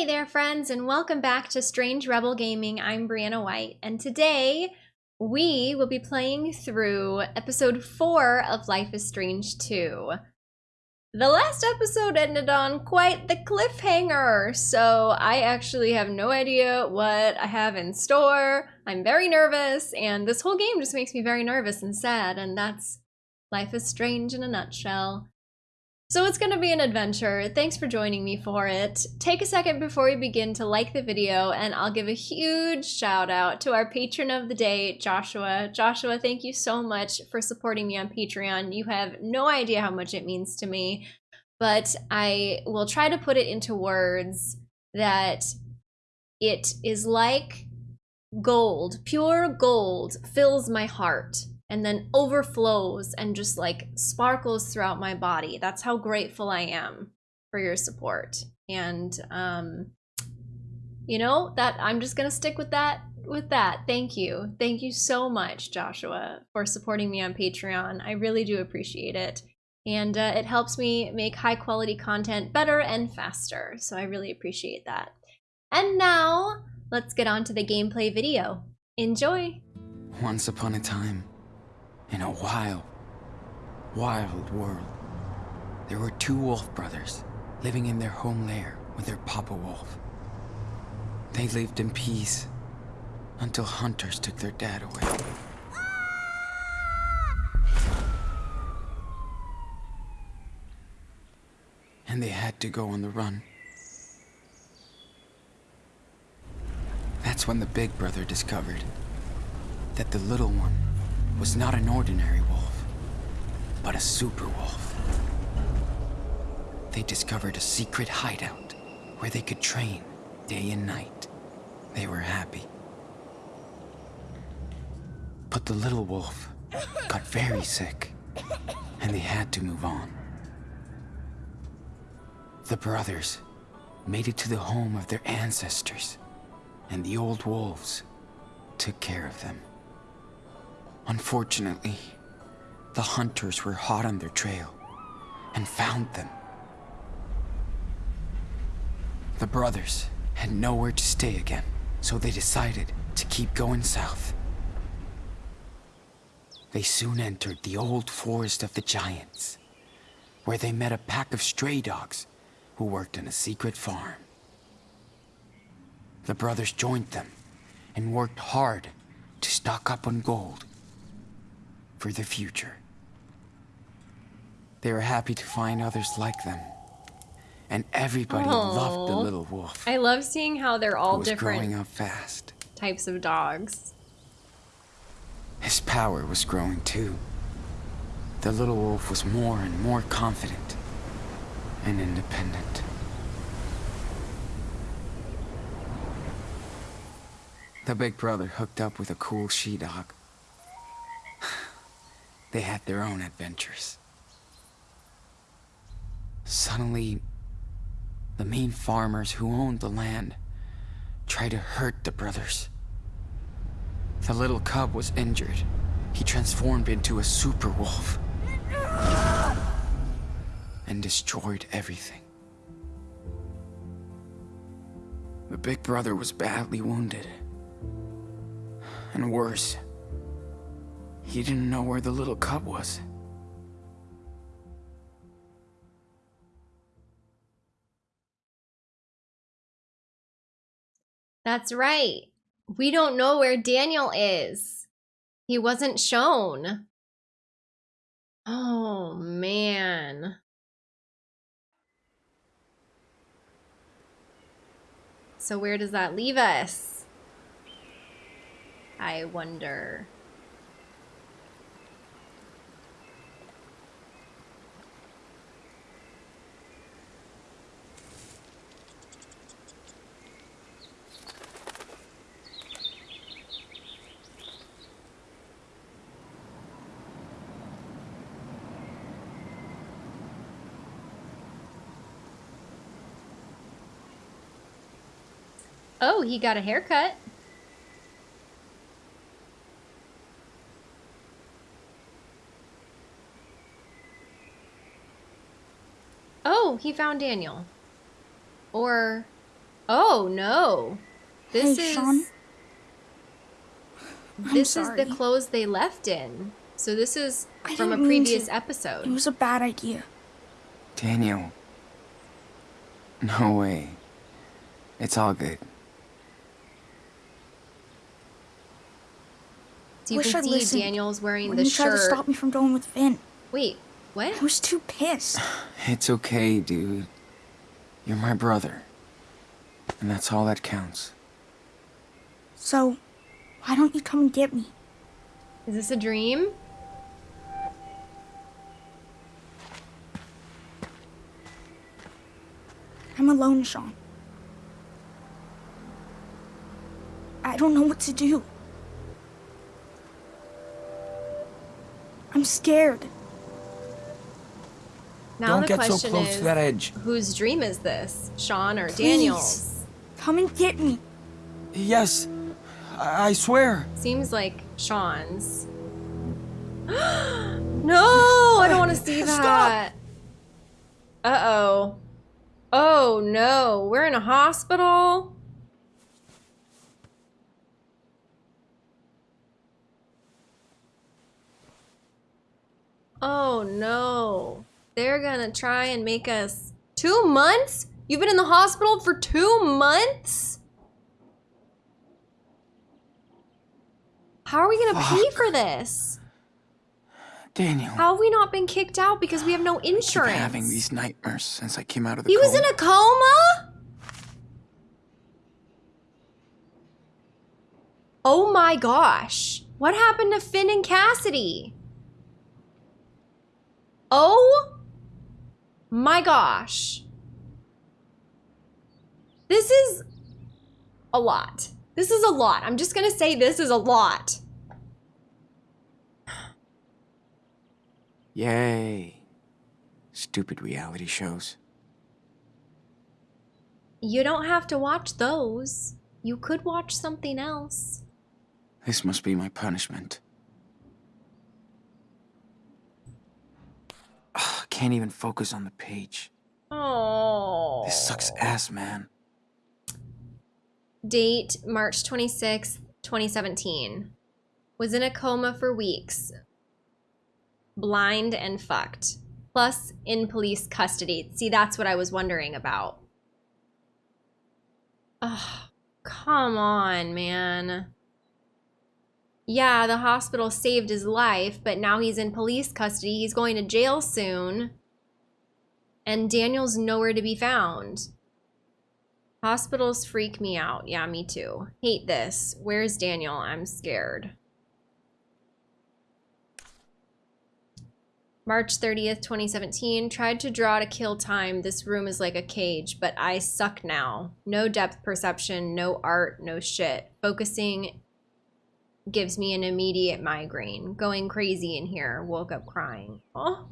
Hey there, friends, and welcome back to Strange Rebel Gaming. I'm Brianna White, and today we will be playing through episode 4 of Life is Strange 2. The last episode ended on quite the cliffhanger, so I actually have no idea what I have in store. I'm very nervous, and this whole game just makes me very nervous and sad, and that's Life is Strange in a nutshell. So it's going to be an adventure. Thanks for joining me for it. Take a second before we begin to like the video and I'll give a huge shout out to our patron of the day, Joshua. Joshua, thank you so much for supporting me on Patreon. You have no idea how much it means to me, but I will try to put it into words that it is like gold, pure gold fills my heart and then overflows and just like sparkles throughout my body. That's how grateful I am for your support. And um you know, that I'm just going to stick with that with that. Thank you. Thank you so much, Joshua, for supporting me on Patreon. I really do appreciate it. And uh, it helps me make high quality content better and faster. So I really appreciate that. And now, let's get on to the gameplay video. Enjoy! Once upon a time, in a wild, wild world. There were two wolf brothers living in their home lair with their papa wolf. They lived in peace until hunters took their dad away. And they had to go on the run. That's when the big brother discovered that the little one was not an ordinary wolf, but a super wolf. They discovered a secret hideout where they could train day and night. They were happy. But the little wolf got very sick, and they had to move on. The brothers made it to the home of their ancestors, and the old wolves took care of them. Unfortunately, the hunters were hot on their trail and found them. The brothers had nowhere to stay again, so they decided to keep going south. They soon entered the old forest of the giants, where they met a pack of stray dogs who worked on a secret farm. The brothers joined them and worked hard to stock up on gold for the future. They were happy to find others like them. And everybody Aww. loved the little wolf. I love seeing how they're all was different growing up fast. types of dogs. His power was growing too. The little wolf was more and more confident and independent. The big brother hooked up with a cool she-dog they had their own adventures. Suddenly, the mean farmers who owned the land tried to hurt the brothers. The little cub was injured. He transformed into a super wolf and destroyed everything. The big brother was badly wounded. And worse, he didn't know where the little cub was. That's right. We don't know where Daniel is. He wasn't shown. Oh, man. So where does that leave us? I wonder. Oh, he got a haircut. Oh, he found Daniel. Or, Oh no. This Hey, is Sean. I'm this is the clothes they left in. So this is I from a previous to. episode. It was a bad idea. Daniel. No way. It's all good. So you Wish can I'd see listened Daniel's wearing When the you tried to stop me from going with Finn, Wait, what? I was too pissed. It's okay, dude. You're my brother. And that's all that counts. So, why don't you come and get me? Is this a dream? I'm alone, Sean. I don't know what to do. I'm scared. Now Don't the get so question close is, to that edge. whose dream is this? Sean or Please. Daniel's? Come and get me. Yes. I, I swear. Seems like Sean's. no, I don't want to see Stop. that. Uh oh. Oh no, we're in a hospital. Oh no. They're gonna try and make us. Two months? You've been in the hospital for two months? How are we gonna pay for this? Daniel. How have we not been kicked out because we have no insurance? I keep insurance? having these nightmares since I came out of the he was in a coma? Oh my gosh. What happened to Finn and Cassidy? Oh my gosh. This is a lot. This is a lot. I'm just going to say this is a lot. Yay. Stupid reality shows. You don't have to watch those. You could watch something else. This must be my punishment. Ugh, can't even focus on the page. Oh. This sucks ass, man. Date March 26th, 2017. Was in a coma for weeks. Blind and fucked. Plus in police custody. See, that's what I was wondering about. Oh, come on, man. Yeah, the hospital saved his life, but now he's in police custody. He's going to jail soon. And Daniel's nowhere to be found. Hospitals freak me out. Yeah, me too. Hate this. Where's Daniel? I'm scared. March 30th, 2017. Tried to draw to kill time. This room is like a cage, but I suck now. No depth perception, no art, no shit. Focusing gives me an immediate migraine. Going crazy in here. Woke up crying. Oh.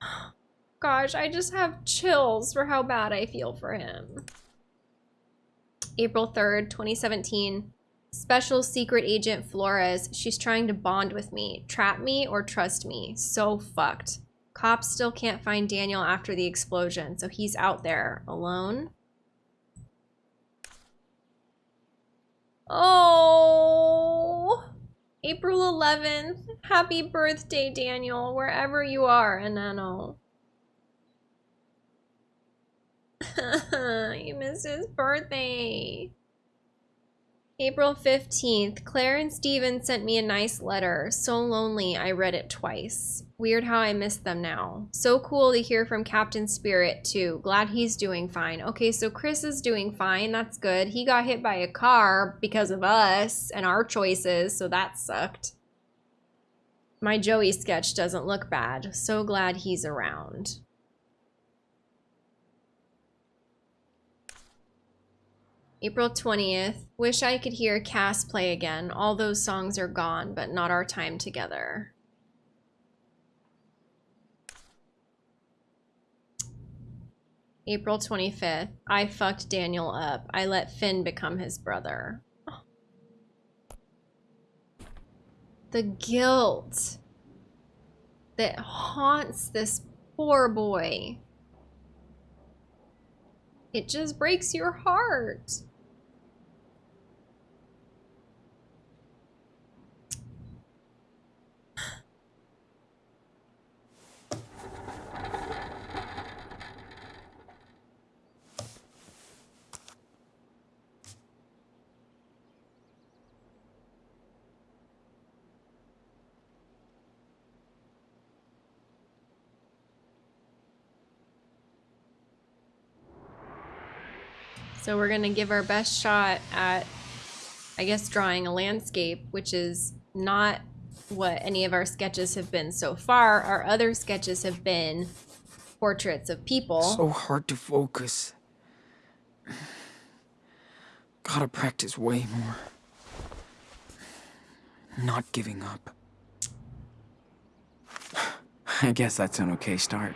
Gosh, I just have chills for how bad I feel for him. April 3rd, 2017. Special secret agent Flores. She's trying to bond with me. Trap me or trust me. So fucked. Cops still can't find Daniel after the explosion, so he's out there alone. Oh, April 11th. Happy birthday, Daniel, wherever you are, Enano. you missed his birthday. April 15th. Claire and Stephen sent me a nice letter. So lonely, I read it twice. Weird how I miss them now. So cool to hear from Captain Spirit, too. Glad he's doing fine. Okay, so Chris is doing fine. That's good. He got hit by a car because of us and our choices, so that sucked. My Joey sketch doesn't look bad. So glad he's around. April 20th. Wish I could hear Cass play again. All those songs are gone, but not our time together. April 25th. I fucked Daniel up. I let Finn become his brother. The guilt that haunts this poor boy. It just breaks your heart. So we're gonna give our best shot at, I guess, drawing a landscape, which is not what any of our sketches have been so far. Our other sketches have been portraits of people. So hard to focus. Gotta practice way more. Not giving up. I guess that's an okay start.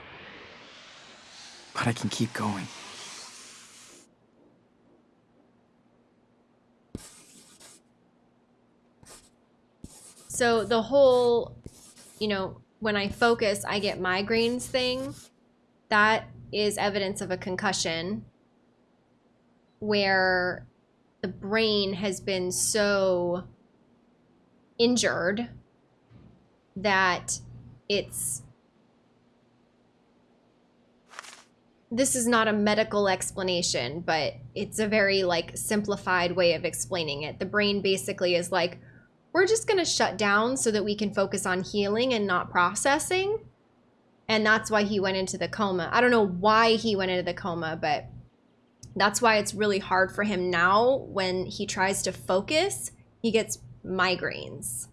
But I can keep going. So the whole, you know, when I focus, I get migraines thing, that is evidence of a concussion where the brain has been so injured that it's this is not a medical explanation, but it's a very like simplified way of explaining it. The brain basically is like, we're just going to shut down so that we can focus on healing and not processing. And that's why he went into the coma. I don't know why he went into the coma, but that's why it's really hard for him now when he tries to focus, he gets migraines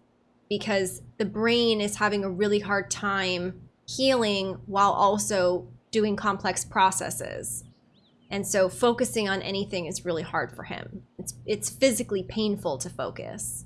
because the brain is having a really hard time healing while also doing complex processes. And so focusing on anything is really hard for him. It's it's physically painful to focus.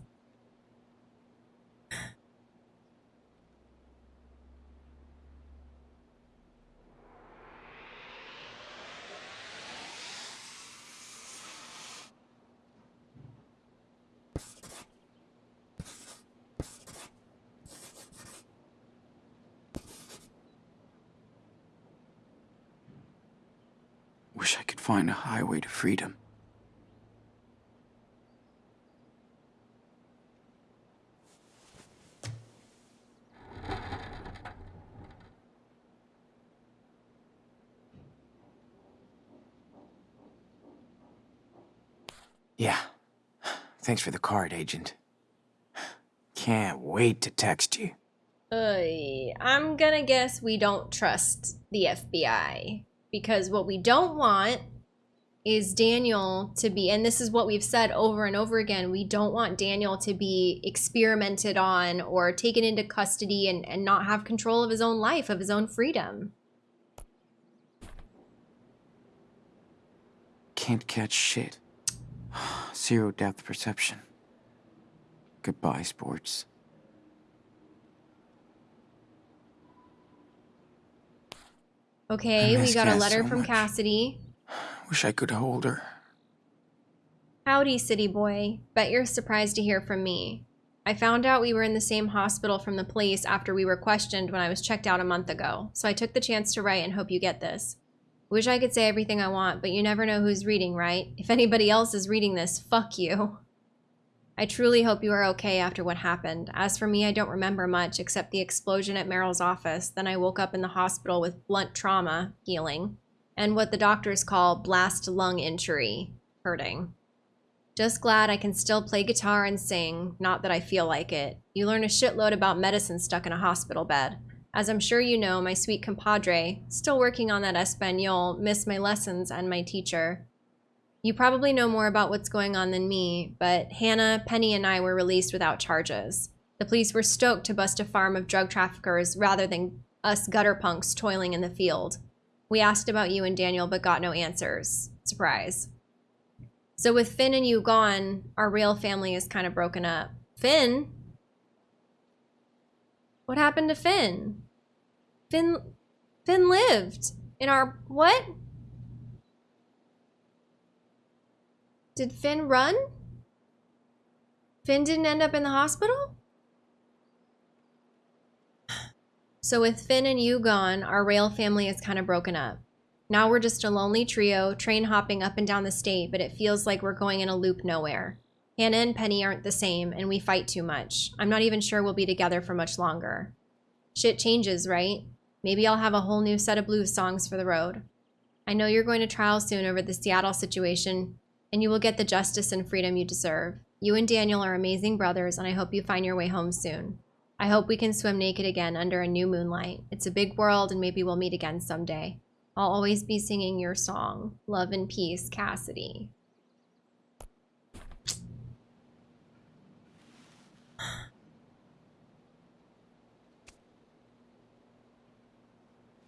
Wish I could find a highway to freedom. Yeah. Thanks for the card, Agent. Can't wait to text you. I'm gonna guess we don't trust the FBI because what we don't want is Daniel to be, and this is what we've said over and over again, we don't want Daniel to be experimented on or taken into custody and, and not have control of his own life, of his own freedom. Can't catch shit. Zero depth perception. Goodbye, sports. Okay, we got a letter so from much. Cassidy. Wish I could hold her. Howdy, city boy. Bet you're surprised to hear from me. I found out we were in the same hospital from the police after we were questioned when I was checked out a month ago, so I took the chance to write and hope you get this. Wish I could say everything I want, but you never know who's reading, right? If anybody else is reading this, fuck you. I truly hope you are okay after what happened. As for me, I don't remember much except the explosion at Merrill's office. Then I woke up in the hospital with blunt trauma, healing, and what the doctors call blast lung injury, hurting. Just glad I can still play guitar and sing, not that I feel like it. You learn a shitload about medicine stuck in a hospital bed. As I'm sure you know, my sweet compadre, still working on that Espanol, missed my lessons and my teacher. You probably know more about what's going on than me, but Hannah, Penny, and I were released without charges. The police were stoked to bust a farm of drug traffickers rather than us gutter punks toiling in the field. We asked about you and Daniel, but got no answers. Surprise. So with Finn and you gone, our real family is kind of broken up. Finn? What happened to Finn? Finn Finn lived in our what? Did Finn run? Finn didn't end up in the hospital? So with Finn and you gone, our rail family is kind of broken up. Now we're just a lonely trio, train hopping up and down the state, but it feels like we're going in a loop nowhere. Hannah and Penny aren't the same, and we fight too much. I'm not even sure we'll be together for much longer. Shit changes, right? Maybe I'll have a whole new set of blues songs for the road. I know you're going to trial soon over the Seattle situation, and you will get the justice and freedom you deserve. You and Daniel are amazing brothers, and I hope you find your way home soon. I hope we can swim naked again under a new moonlight. It's a big world, and maybe we'll meet again someday. I'll always be singing your song. Love and peace, Cassidy.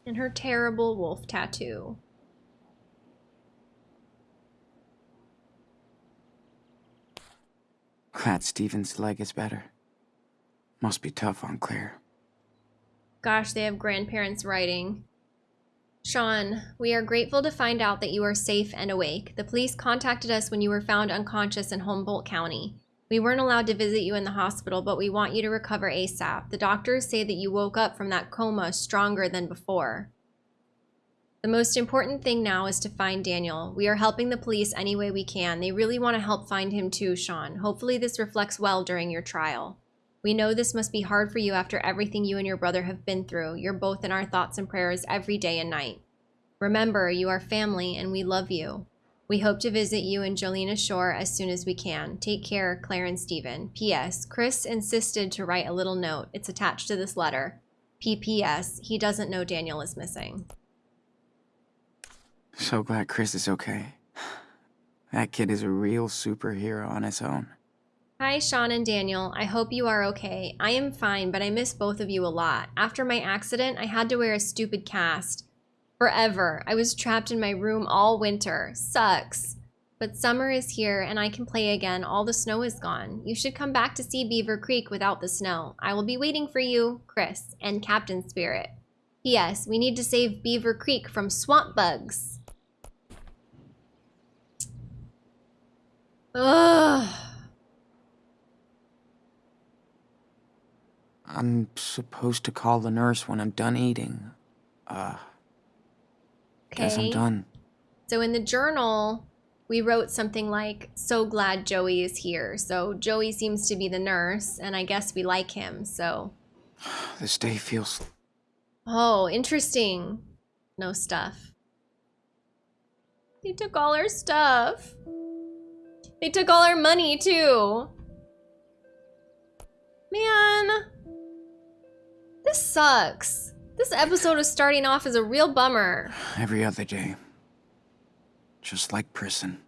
And her terrible wolf tattoo. Glad Stephen's leg is better. Must be tough on Claire. Gosh, they have grandparents writing. Sean, we are grateful to find out that you are safe and awake. The police contacted us when you were found unconscious in Humboldt County. We weren't allowed to visit you in the hospital, but we want you to recover ASAP. The doctors say that you woke up from that coma stronger than before. The most important thing now is to find Daniel. We are helping the police any way we can. They really want to help find him too, Sean. Hopefully this reflects well during your trial. We know this must be hard for you after everything you and your brother have been through. You're both in our thoughts and prayers every day and night. Remember, you are family and we love you. We hope to visit you and Jolena Shore as soon as we can. Take care, Claire and Stephen. P.S. Chris insisted to write a little note. It's attached to this letter. P.P.S. He doesn't know Daniel is missing. So glad Chris is okay. That kid is a real superhero on his own. Hi, Sean and Daniel. I hope you are okay. I am fine, but I miss both of you a lot. After my accident, I had to wear a stupid cast. Forever. I was trapped in my room all winter. Sucks. But summer is here and I can play again. All the snow is gone. You should come back to see Beaver Creek without the snow. I will be waiting for you, Chris, and Captain Spirit. P.S. We need to save Beaver Creek from swamp bugs. Ugh. I'm supposed to call the nurse when I'm done eating. Uh, guess I'm done. So in the journal, we wrote something like, so glad Joey is here. So Joey seems to be the nurse, and I guess we like him. So, This day feels oh, interesting. No stuff. They took all our stuff. They took all our money too. Man, this sucks. This episode is starting off as a real bummer. every other day. Just like prison.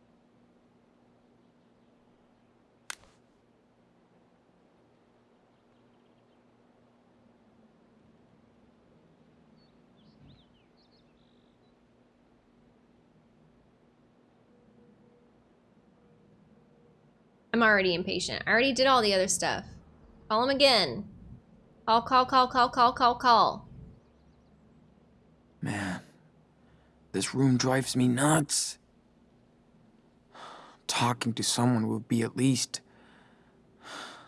I'm already impatient. I already did all the other stuff. Call him again. Call, call, call, call, call, call, call. Man, this room drives me nuts. Talking to someone would be at least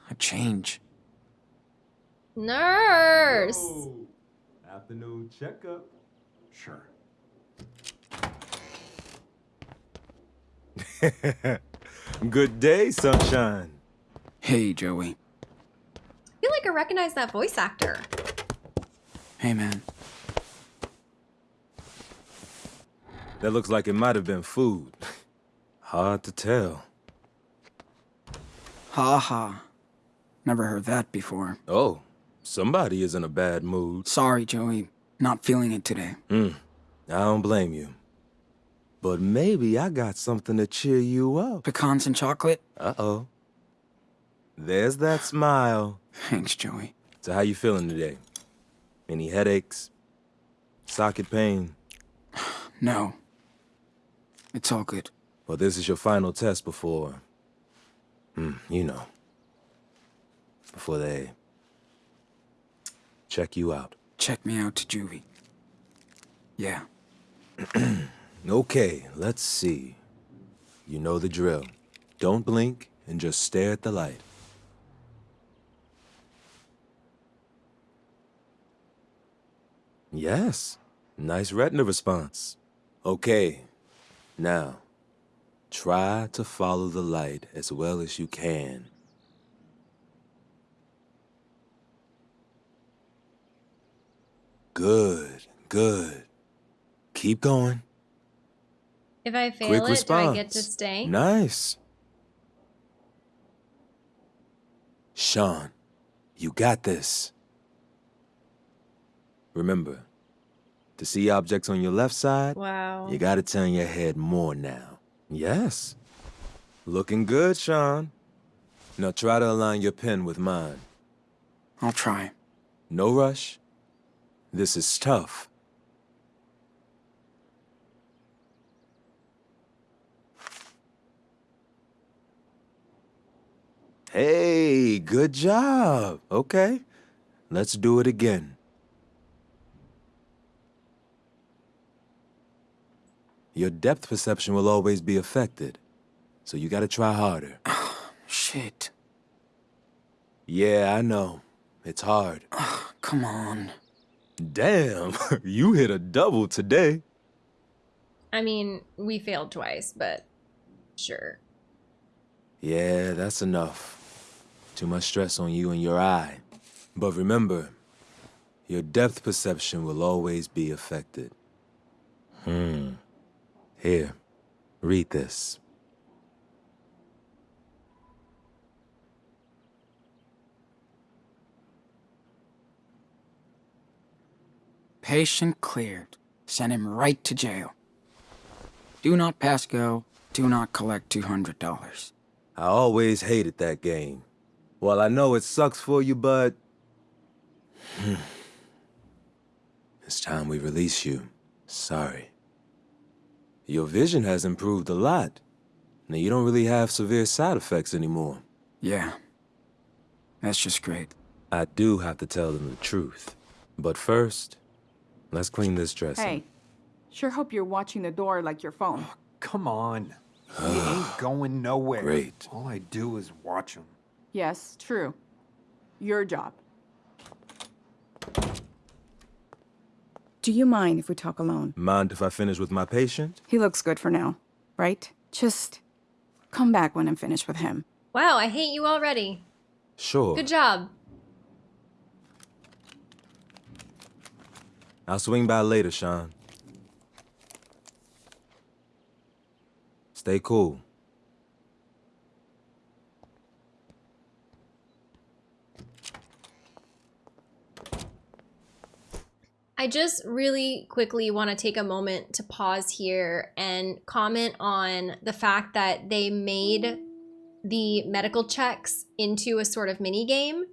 a change. Nurse! Oh, afternoon checkup. Sure. Good day, sunshine. Hey, Joey. I feel like I recognize that voice actor. Hey, man. That looks like it might have been food. Hard to tell. Ha ha. Never heard that before. Oh, somebody is in a bad mood. Sorry, Joey. Not feeling it today. Hmm. I don't blame you. But maybe I got something to cheer you up. Pecans and chocolate? Uh-oh. There's that smile. Thanks, Joey. So how you feeling today? Any headaches? Socket pain? No. It's all good. Well, this is your final test before... Hmm, you know. Before they... check you out. Check me out to juvie. Yeah. Okay, let's see. You know the drill. Don't blink and just stare at the light. Yes. Nice retina response. Okay, now, try to follow the light as well as you can. Good, good. Keep going. If I fail Quick it, response. do I get to stay? Nice. Sean, you got this. Remember, to see objects on your left side, Wow. you gotta turn your head more now. Yes. Looking good, Sean. Now try to align your pen with mine. I'll try. No rush. This is tough. Hey, good job. Okay, let's do it again. Your depth perception will always be affected, so you gotta try harder. Shit. Yeah, I know. It's hard. Come on. Damn, you hit a double today. I mean, we failed twice, but sure. Yeah, that's enough. Too much stress on you and your eye. But remember, your depth perception will always be affected. Hmm. Here, read this. Patient cleared. Send him right to jail. Do not pass go. Do not collect $200. I always hated that game. Well, I know it sucks for you, but... it's time we release you. Sorry. Your vision has improved a lot. Now, you don't really have severe side effects anymore. Yeah. That's just great. I do have to tell them the truth. But first, let's clean this dressing. Hey, sure hope you're watching the door like your phone. Oh, come on. He ain't going nowhere. Great. All I do is watch him. Yes, true. Your job. Do you mind if we talk alone? Mind if I finish with my patient? He looks good for now, right? Just come back when I'm finished with him. Wow, I hate you already. Sure. Good job. I'll swing by later, Sean. Stay cool. I just really quickly want to take a moment to pause here and comment on the fact that they made the medical checks into a sort of mini game.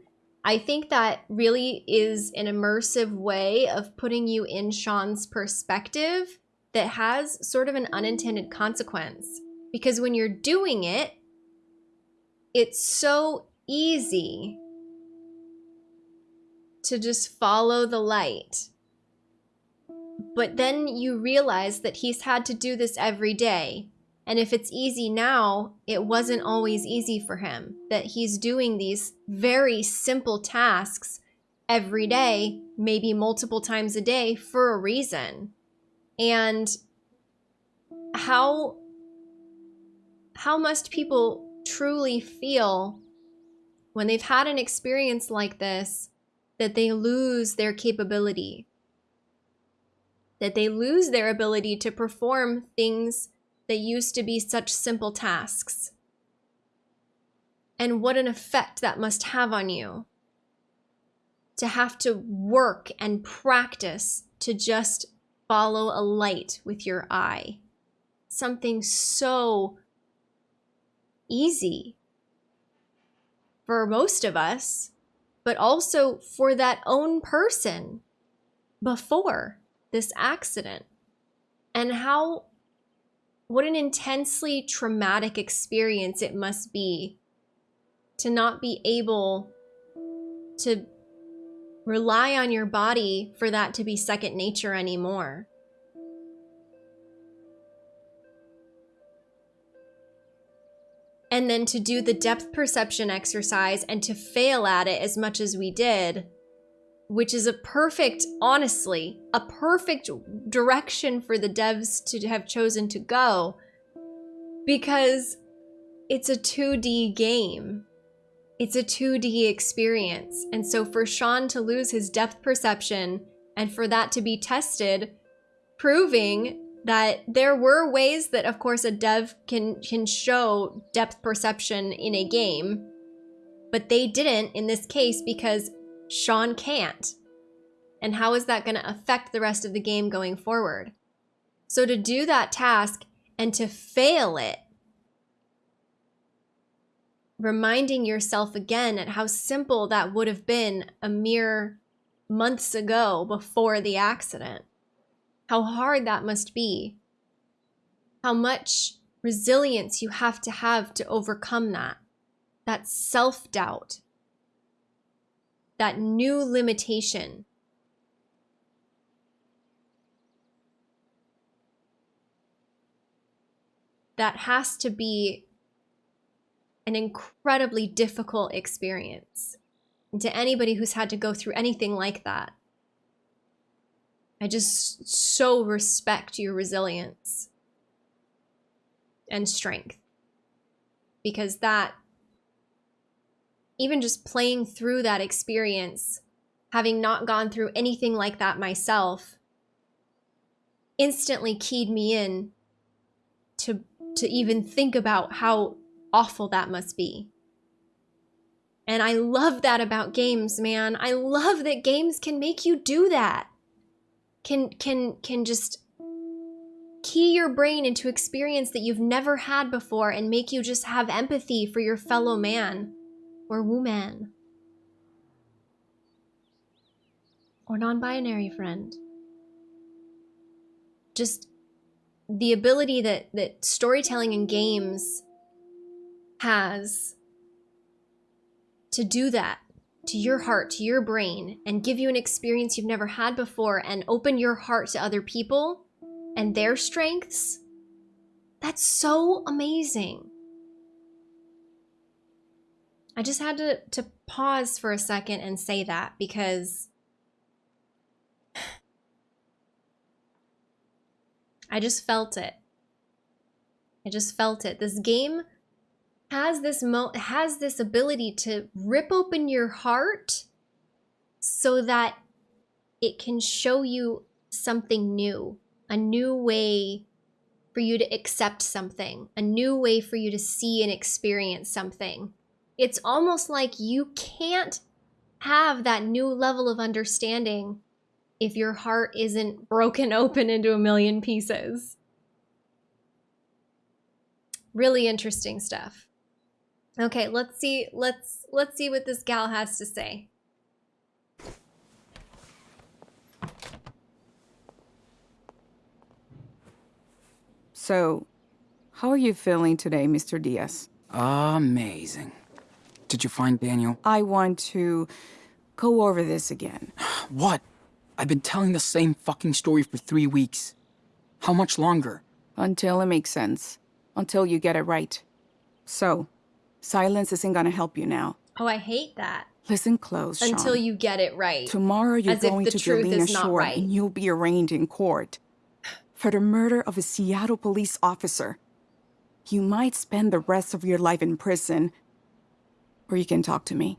I think that really is an immersive way of putting you in Sean's perspective that has sort of an unintended consequence. Because when you're doing it, it's so easy to just follow the light. But then you realize that he's had to do this every day. And if it's easy now, it wasn't always easy for him. That he's doing these very simple tasks every day, maybe multiple times a day for a reason. And how how must people truly feel when they've had an experience like this that they lose their capability? That they lose their ability to perform things that used to be such simple tasks. And what an effect that must have on you to have to work and practice to just follow a light with your eye. Something so easy for most of us, but also for that own person before this accident and how what an intensely traumatic experience it must be to not be able to rely on your body for that to be second nature anymore. And then to do the depth perception exercise and to fail at it as much as we did which is a perfect, honestly, a perfect direction for the devs to have chosen to go because it's a 2D game. It's a 2D experience. And so for Sean to lose his depth perception and for that to be tested, proving that there were ways that of course a dev can can show depth perception in a game, but they didn't in this case because Sean can't. And how is that going to affect the rest of the game going forward? So to do that task and to fail it reminding yourself again at how simple that would have been a mere months ago before the accident. How hard that must be. How much resilience you have to have to overcome that. That self doubt. That new limitation. That has to be an incredibly difficult experience. And to anybody who's had to go through anything like that, I just so respect your resilience and strength. Because that, even just playing through that experience, having not gone through anything like that myself, instantly keyed me in to to even think about how awful that must be. And I love that about games, man. I love that games can make you do that. Can can can just key your brain into experience that you've never had before and make you just have empathy for your fellow man or woman or non-binary friend. Just the ability that that storytelling and games has to do that to your heart, to your brain, and give you an experience you've never had before and open your heart to other people and their strengths, that's so amazing. I just had to, to pause for a second and say that because I just felt it. I just felt it. This game has this mo has this ability to rip open your heart so that it can show you something new, a new way for you to accept something, a new way for you to see and experience something. It's almost like you can't have that new level of understanding if your heart isn't broken open into a million pieces. Really interesting stuff. Okay, let's see let's let's see what this gal has to say. So, how are you feeling today, Mr. Diaz? Amazing. Did you find Daniel? I want to go over this again. What? I've been telling the same fucking story for three weeks. How much longer? Until it makes sense. Until you get it right. So, silence isn't gonna help you now. Oh, I hate that. Listen close, Sean. Until you get it right. Tomorrow you're As if going the to truth Jelena is not Shore right. and you'll be arraigned in court for the murder of a Seattle police officer. You might spend the rest of your life in prison, or you can talk to me.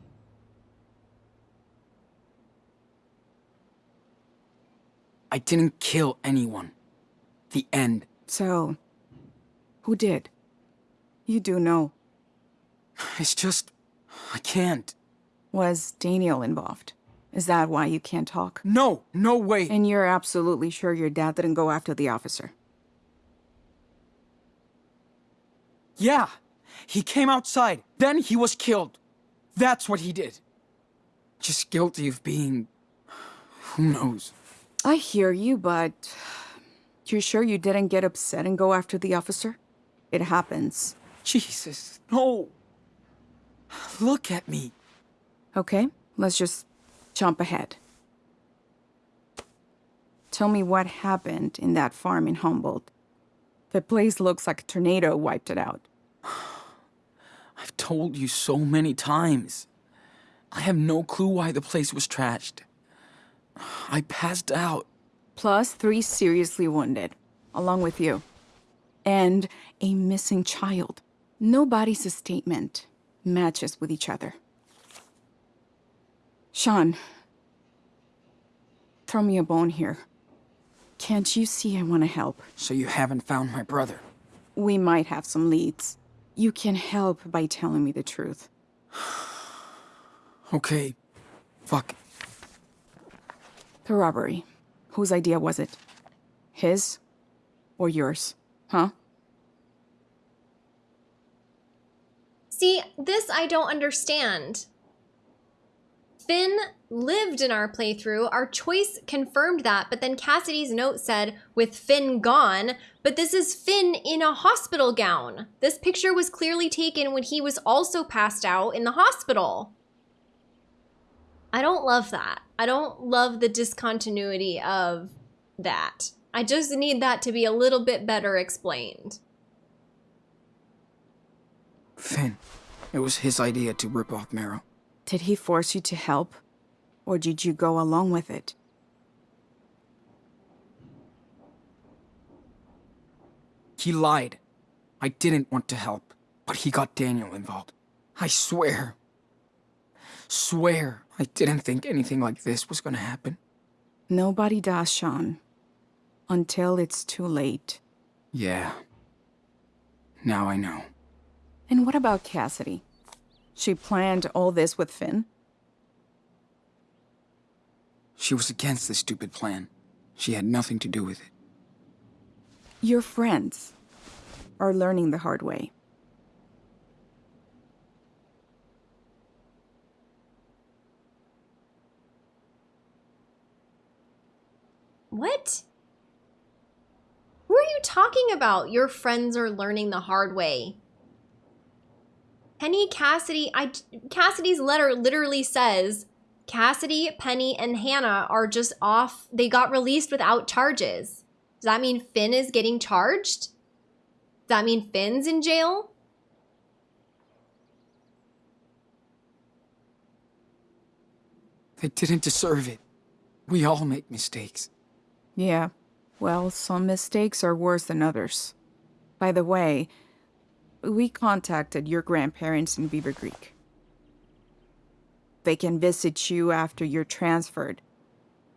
I didn't kill anyone. The end. So, who did? You do know. It's just. I can't. Was Daniel involved? Is that why you can't talk? No, no way. And you're absolutely sure your dad didn't go after the officer? Yeah. He came outside. Then he was killed. That's what he did. Just guilty of being. Who knows? I hear you, but you're sure you didn't get upset and go after the officer? It happens. Jesus, no. Look at me. Okay, let's just jump ahead. Tell me what happened in that farm in Humboldt. The place looks like a tornado wiped it out. I've told you so many times. I have no clue why the place was trashed. I passed out. Plus three seriously wounded, along with you. And a missing child. Nobody's statement matches with each other. Sean, throw me a bone here. Can't you see I want to help? So you haven't found my brother. We might have some leads. You can help by telling me the truth. Okay. Fuck. The robbery. Whose idea was it? His? Or yours? Huh? See, this I don't understand. Finn lived in our playthrough. Our choice confirmed that, but then Cassidy's note said, with Finn gone, but this is Finn in a hospital gown. This picture was clearly taken when he was also passed out in the hospital. I don't love that. I don't love the discontinuity of that. I just need that to be a little bit better explained. Finn. It was his idea to rip off Merrill. Did he force you to help? Or did you go along with it? He lied. I didn't want to help, but he got Daniel involved. I swear. Swear I didn't think anything like this was gonna happen. Nobody does, Sean. Until it's too late. Yeah. Now I know. And what about Cassidy? She planned all this with Finn? She was against this stupid plan. She had nothing to do with it. Your friends are learning the hard way. What? Who are you talking about? Your friends are learning the hard way. Penny, Cassidy, I Cassidy's letter literally says Cassidy, Penny, and Hannah are just off. They got released without charges. Does that mean Finn is getting charged? Does that mean Finn's in jail? They didn't deserve it. We all make mistakes. Yeah. Well, some mistakes are worse than others. By the way, we contacted your grandparents in Beaver Creek. They can visit you after you're transferred.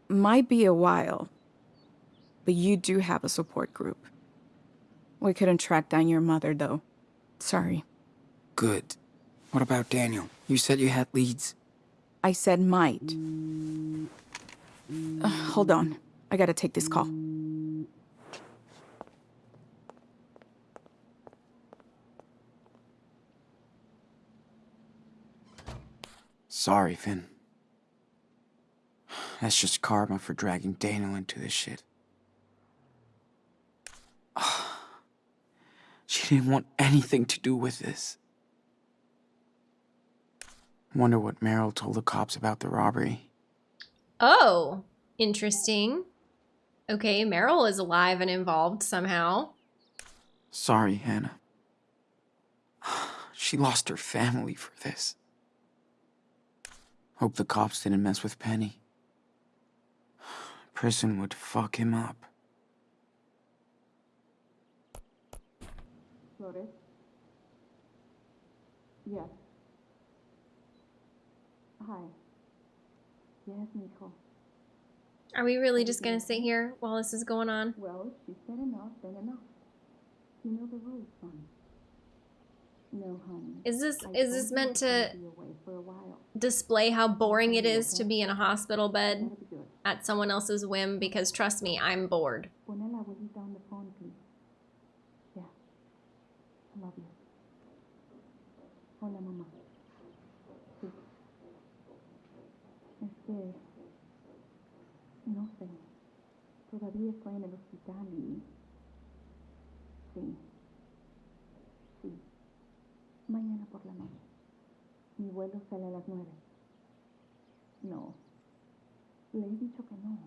Might be a while, but you do have a support group. We couldn't track down your mother, though. Sorry. Good. What about Daniel? You said you had leads. I said might. Uh, hold on. I gotta take this call. Sorry, Finn. That's just karma for dragging Daniel into this shit. She didn't want anything to do with this. Wonder what Merrill told the cops about the robbery. Oh, interesting. Okay, Merrill is alive and involved somehow. Sorry, Hannah. She lost her family for this. Hope the cops didn't mess with Penny. Prison would fuck him up. Flores? Yes. Hi. Yes, mijo. Are we really just gonna sit here while this is going on? Well, she said enough, then enough. You know the rules, son. No, honey. Is this I is this meant to gonna be away for a while. Display how boring it is to be in a hospital bed That'll be good. at someone else's whim? Because trust me, I'm bored. Pon a la abuelita on the phone. Yeah. I love you. Hola, mamá. Sí. Es que... No sé. Todavía estoy en el hospital y... Sí. Sí. Mañana por la noche. Mi vuelo sale a las nueve. No. Le he dicho que no.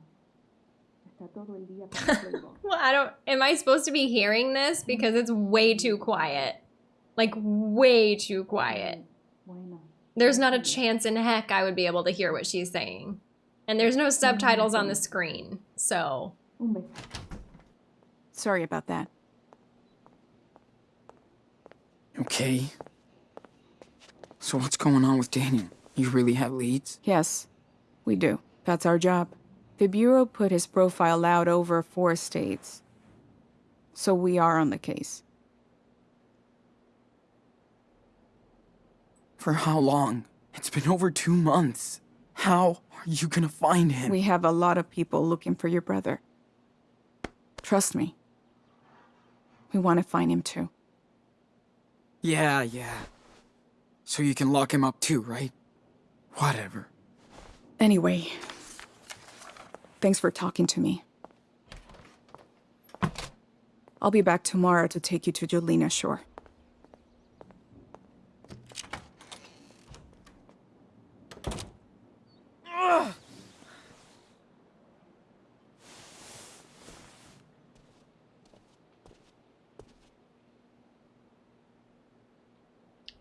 Está todo el día con el Playboy. Well, I don't. Am I supposed to be hearing this because it's way too quiet? Like way too quiet. Mm, bueno. There's not a chance in heck I would be able to hear what she's saying. And there's no subtitles on the screen, so Un beso. Sorry about that. Okay. So what's going on with Daniel? You really have leads? Yes, we do. That's our job. The Bureau put his profile out over four states. So we are on the case. For how long? It's been over two months. How are you gonna find him? We have a lot of people looking for your brother. Trust me. We want to find him too. Yeah, yeah. So you can lock him up too, right? Whatever. Anyway, thanks for talking to me. I'll be back tomorrow to take you to Jolena Shore.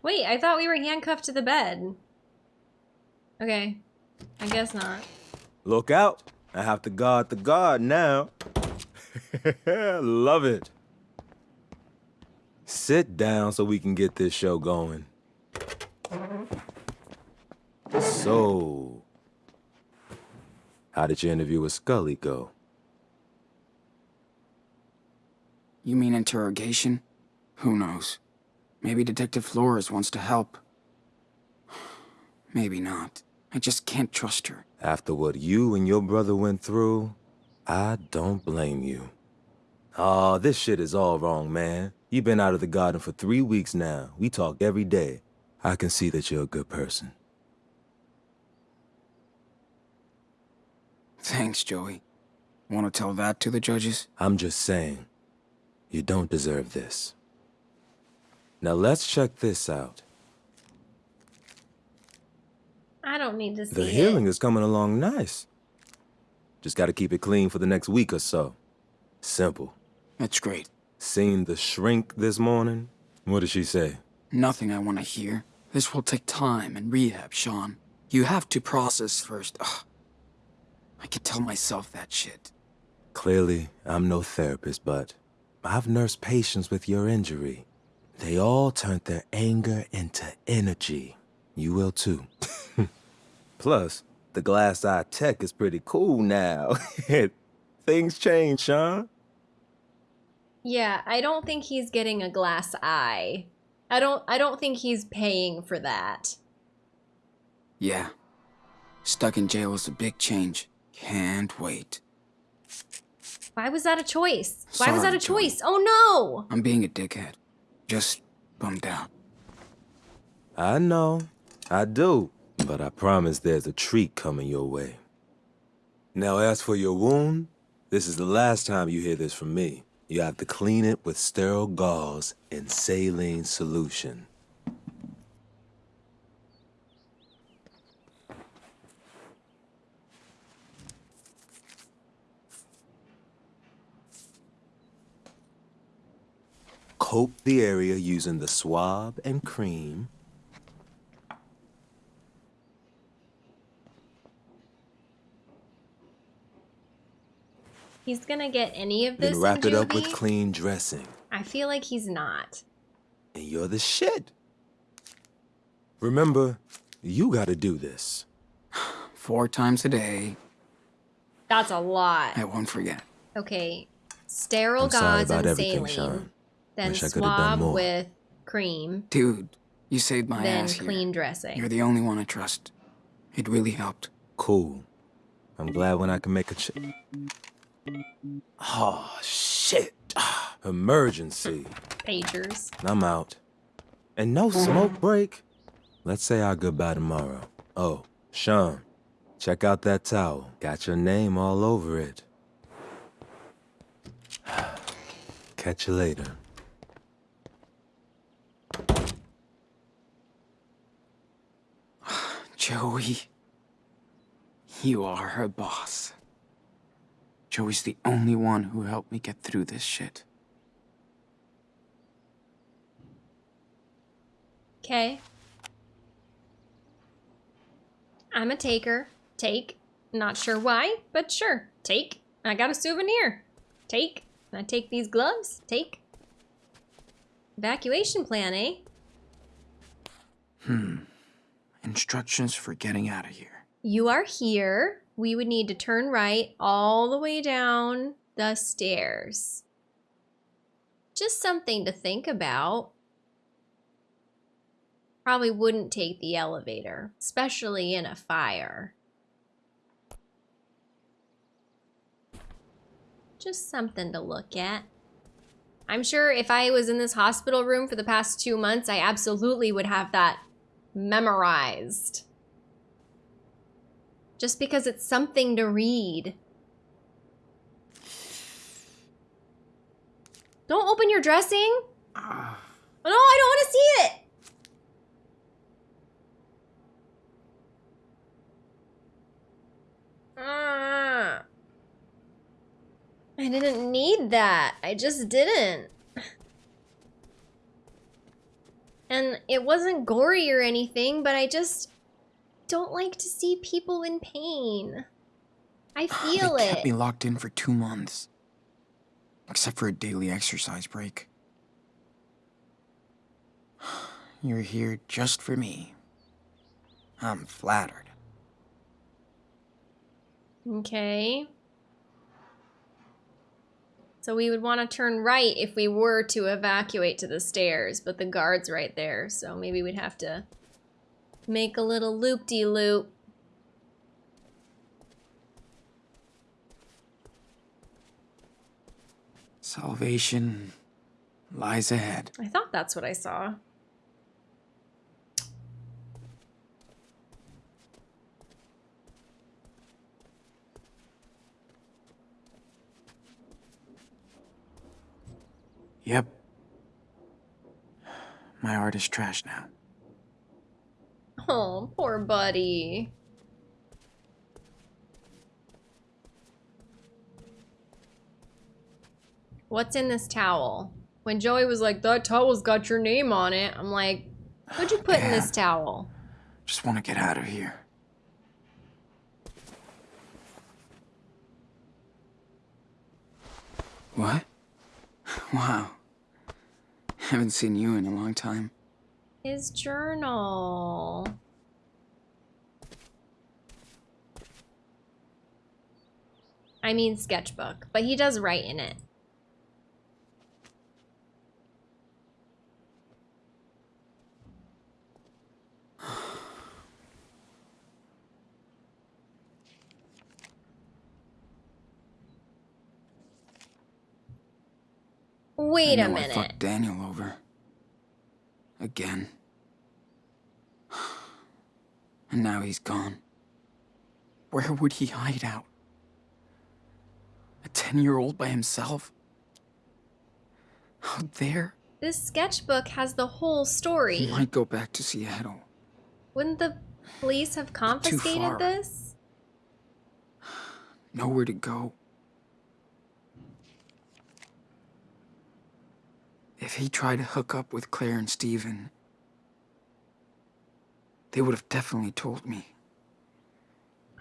Wait, I thought we were handcuffed to the bed. Okay. I guess not. Look out. I have to guard the guard now. Love it. Sit down so we can get this show going. So, how did your interview with Scully go? You mean interrogation? Who knows? Maybe Detective Flores wants to help. Maybe not. I just can't trust her. After what you and your brother went through, I don't blame you. Aw, this shit is all wrong, man. You've been out of the garden for three weeks now. We talk every day. I can see that you're a good person. Thanks, Joey. Want to tell that to the judges? I'm just saying, you don't deserve this. Now let's check this out. I don't need to see The healing is coming along nice. Just gotta keep it clean for the next week or so. Simple. That's great. Seen the shrink this morning? What did she say? Nothing I want to hear. This will take time and rehab, Sean. You have to process first. Ugh. I could tell myself that shit. Clearly, I'm no therapist, but I've nursed patients with your injury. They all turned their anger into energy. You will too. Plus, the glass eye tech is pretty cool now. Things change, Sean. Yeah, I don't think he's getting a glass eye. I don't I don't think he's paying for that. Yeah. Stuck in jail is a big change. Can't wait. Why was that a choice? Why was that Sorry, a Joey. choice? Oh no! I'm being a dickhead. Just bummed out. I know, I do, but I promise there's a treat coming your way. Now, as for your wound, this is the last time you hear this from me. You have to clean it with sterile gauze and saline solution. Coat the area using the swab and cream. He's gonna get any of this Then wrap in it up with clean dressing. I feel like he's not. And you're the shit. Remember, you gotta do this. Four times a day. That's a lot. I won't forget. Okay. Sterile I'm sorry about and everything, saline. Sean. Then Wish I could've swab with cream. Dude, you saved my then ass here. clean dressing. You're the only one I trust. It really helped. Cool. I'm glad when I can make a ch- Oh, shit. Emergency. Pagers. I'm out. And no smoke break. Let's say our goodbye tomorrow. Oh, Sean, check out that towel. Got your name all over it. Catch you later. Joey, you are her boss. Joey's the only one who helped me get through this shit. Okay. I'm a taker. Take. Not sure why, but sure. Take. I got a souvenir. Take. I take these gloves. Take. Evacuation plan, eh? Hmm. Instructions for getting out of here. You are here. We would need to turn right all the way down the stairs. Just something to think about. Probably wouldn't take the elevator, especially in a fire. Just something to look at. I'm sure if I was in this hospital room for the past two months, I absolutely would have that memorized. Just because it's something to read. Don't open your dressing. Ah, Oh, no, I don't want to see it. Ah. I didn't need that. I just didn't. And it wasn't gory or anything, but I just don't like to see people in pain. I feel they it. kept me locked in for two months. Except for a daily exercise break. You're here just for me. I'm flattered. Okay. So we would want to turn right if we were to evacuate to the stairs, but the guard's right there, so maybe we'd have to make a little loop-de-loop. Salvation lies ahead. I thought that's what I saw. Yep. My art is trash now. Oh, poor buddy. What's in this towel? When Joey was like, that towel's got your name on it, I'm like, what'd you put in this towel? Just want to get out of here. What? Wow. Haven't seen you in a long time. His journal. I mean sketchbook, but he does write in it. Wait a minute. I fucked Daniel over. Again. And now he's gone. Where would he hide out? A 10 year old by himself? Out there? This sketchbook has the whole story. He might go back to Seattle. Wouldn't the police have confiscated this? Nowhere to go. If he tried to hook up with Claire and Stephen, they would have definitely told me.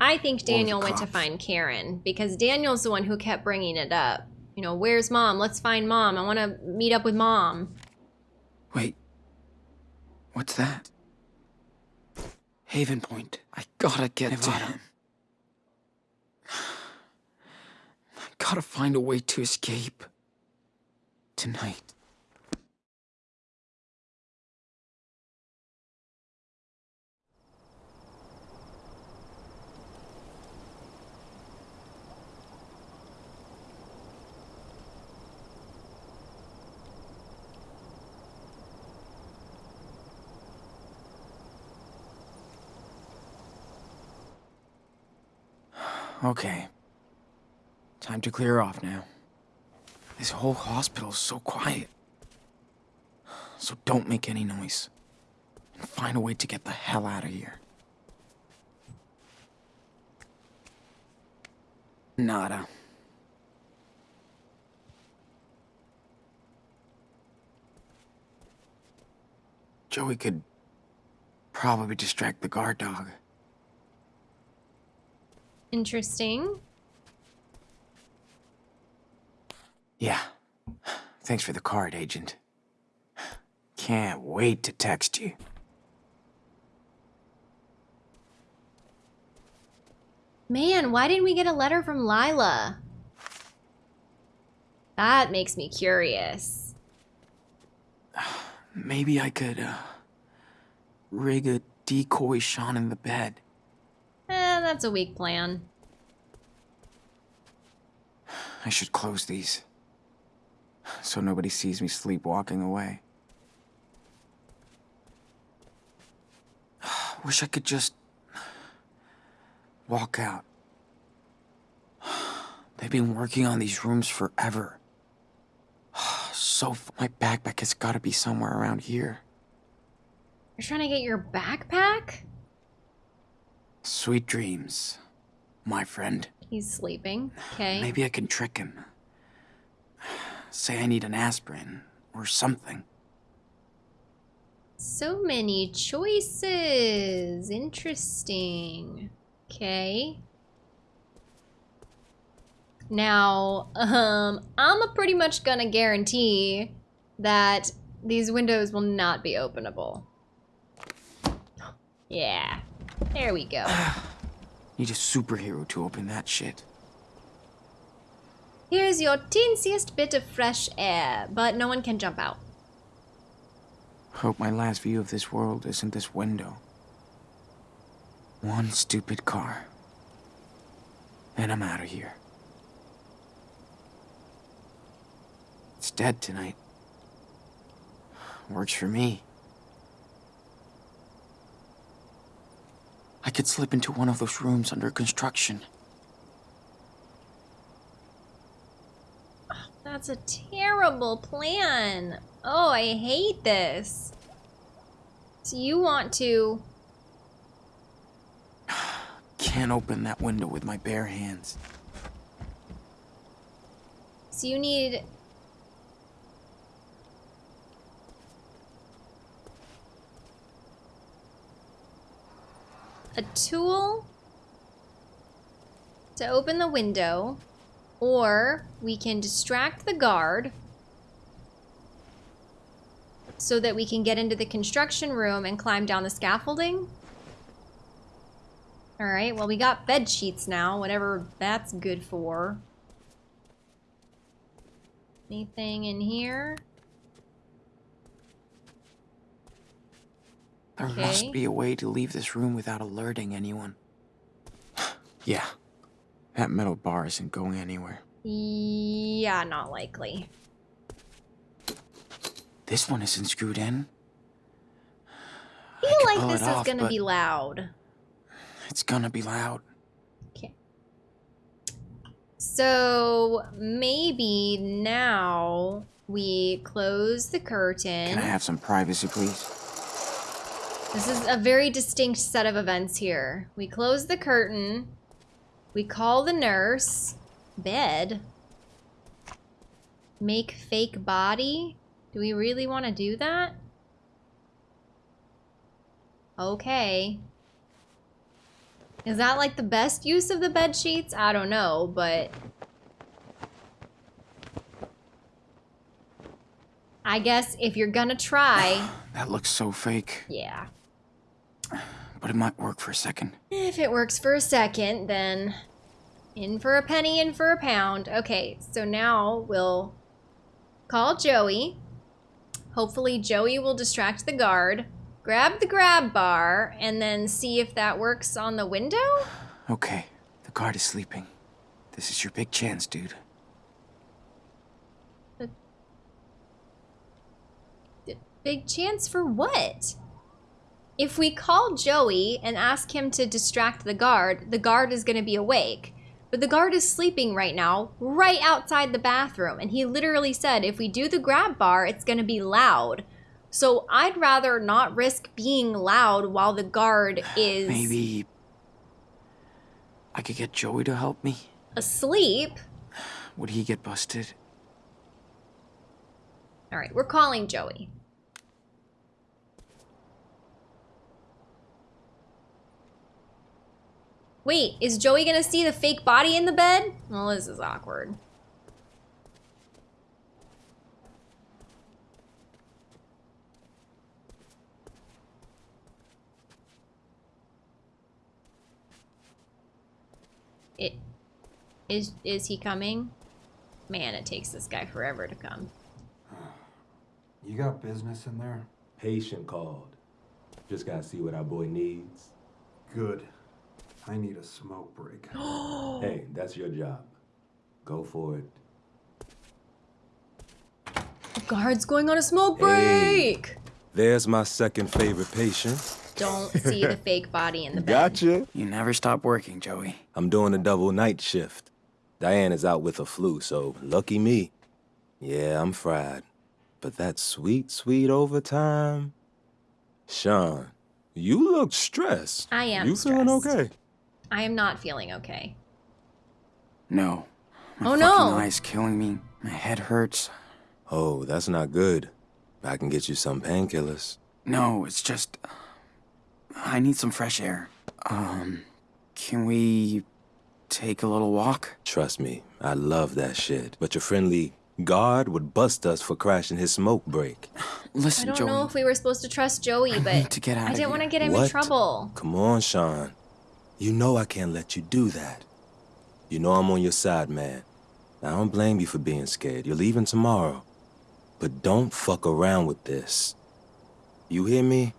I think Daniel went to find Karen because Daniel's the one who kept bringing it up. You know, where's mom? Let's find mom. I want to meet up with mom. Wait. What's that? Haven Point. I gotta get to him. I gotta find a way to escape. Tonight. Okay. Time to clear off now. This whole hospital's so quiet. So don't make any noise. And find a way to get the hell out of here. Nada. Joey could probably distract the guard dog. Interesting. Yeah. Thanks for the card, Agent. Can't wait to text you. Man, why didn't we get a letter from Lyla? That makes me curious. Maybe I could, uh, rig a decoy Sean in the bed. That's a weak plan. I should close these. So nobody sees me sleepwalking away. Wish I could just walk out. They've been working on these rooms forever. So my backpack has got to be somewhere around here. You're trying to get your backpack? Sweet dreams, my friend. He's sleeping. Okay. Maybe I can trick him. Say I need an aspirin or something. So many choices. Interesting. Okay. Now, um, I'm a pretty much gonna guarantee that these windows will not be openable. Yeah. There we go. Need a superhero to open that shit. Here's your teensiest bit of fresh air, but no one can jump out. Hope my last view of this world isn't this window. One stupid car. And I'm out of here. It's dead tonight. Works for me. I could slip into one of those rooms under construction. That's a terrible plan. Oh, I hate this. So you want to... Can't open that window with my bare hands. So you need... A tool to open the window, or we can distract the guard so that we can get into the construction room and climb down the scaffolding. All right, well, we got bed sheets now, whatever that's good for. Anything in here? There Okay. must be a way to leave this room without alerting anyone. yeah. That metal bar isn't going anywhere. Yeah, not likely. This one isn't screwed in. I feel could like this it is off, gonna be loud. It's gonna be loud. Okay. So maybe now we close the curtain. Can I have some privacy, please? This is a very distinct set of events here. We close the curtain. We call the nurse. Bed. Make fake body. Do we really want to do that? Okay. Is that like the best use of the bed sheets? I don't know, but I guess if you're gonna try, That looks so fake, yeah. But it might work for a second. If it works for a second, then in for a penny, in for a pound. Okay, so now we'll call Joey. Hopefully, Joey will distract the guard, grab the grab bar, and then see if that works on the window? Okay, the guard is sleeping. This is your big chance, dude. Big chance for what? If we call Joey and ask him to distract the guard, the guard is going to be awake. But the guard is sleeping right now, right outside the bathroom. And he literally said, if we do the grab bar, it's going to be loud. So I'd rather not risk being loud while the guard is Maybe I could get Joey to help me. asleep. Would he get busted? All right, we're calling Joey. Wait, is Joey gonna see the fake body in the bed? Well, this is awkward. It is is he coming? Man, it takes this guy forever to come. You got business in there? Patient called. Just gotta see what our boy needs. Good. I need a smoke break. Hey, that's your job. Go for it. The guard's going on a smoke Hey. break. There's my second favorite patient. Don't see the fake body in the bed. Gotcha. You never stop working, Joey. I'm doing a double night shift. Diane is out with a flu, so lucky me. Yeah, I'm fried. But that sweet, sweet overtime. Sean, you look stressed. I am You feeling okay? I am not feeling okay. No. My Oh, fucking no. eye's killing me. My head hurts. Oh, that's not good. I can get you some painkillers. No, it's just. I need some fresh air. Um, can we take a little walk? Trust me, I love that shit. But your friendly guard would bust us for crashing his smoke break. Listen, I don't Joey. know if we were supposed to trust Joey, I but need to get out I of didn't want to get him in trouble. Come on, Sean. You know I can't let you do that. You know I'm on your side, man. I don't blame you for being scared. You're leaving tomorrow. But don't fuck around with this. You hear me?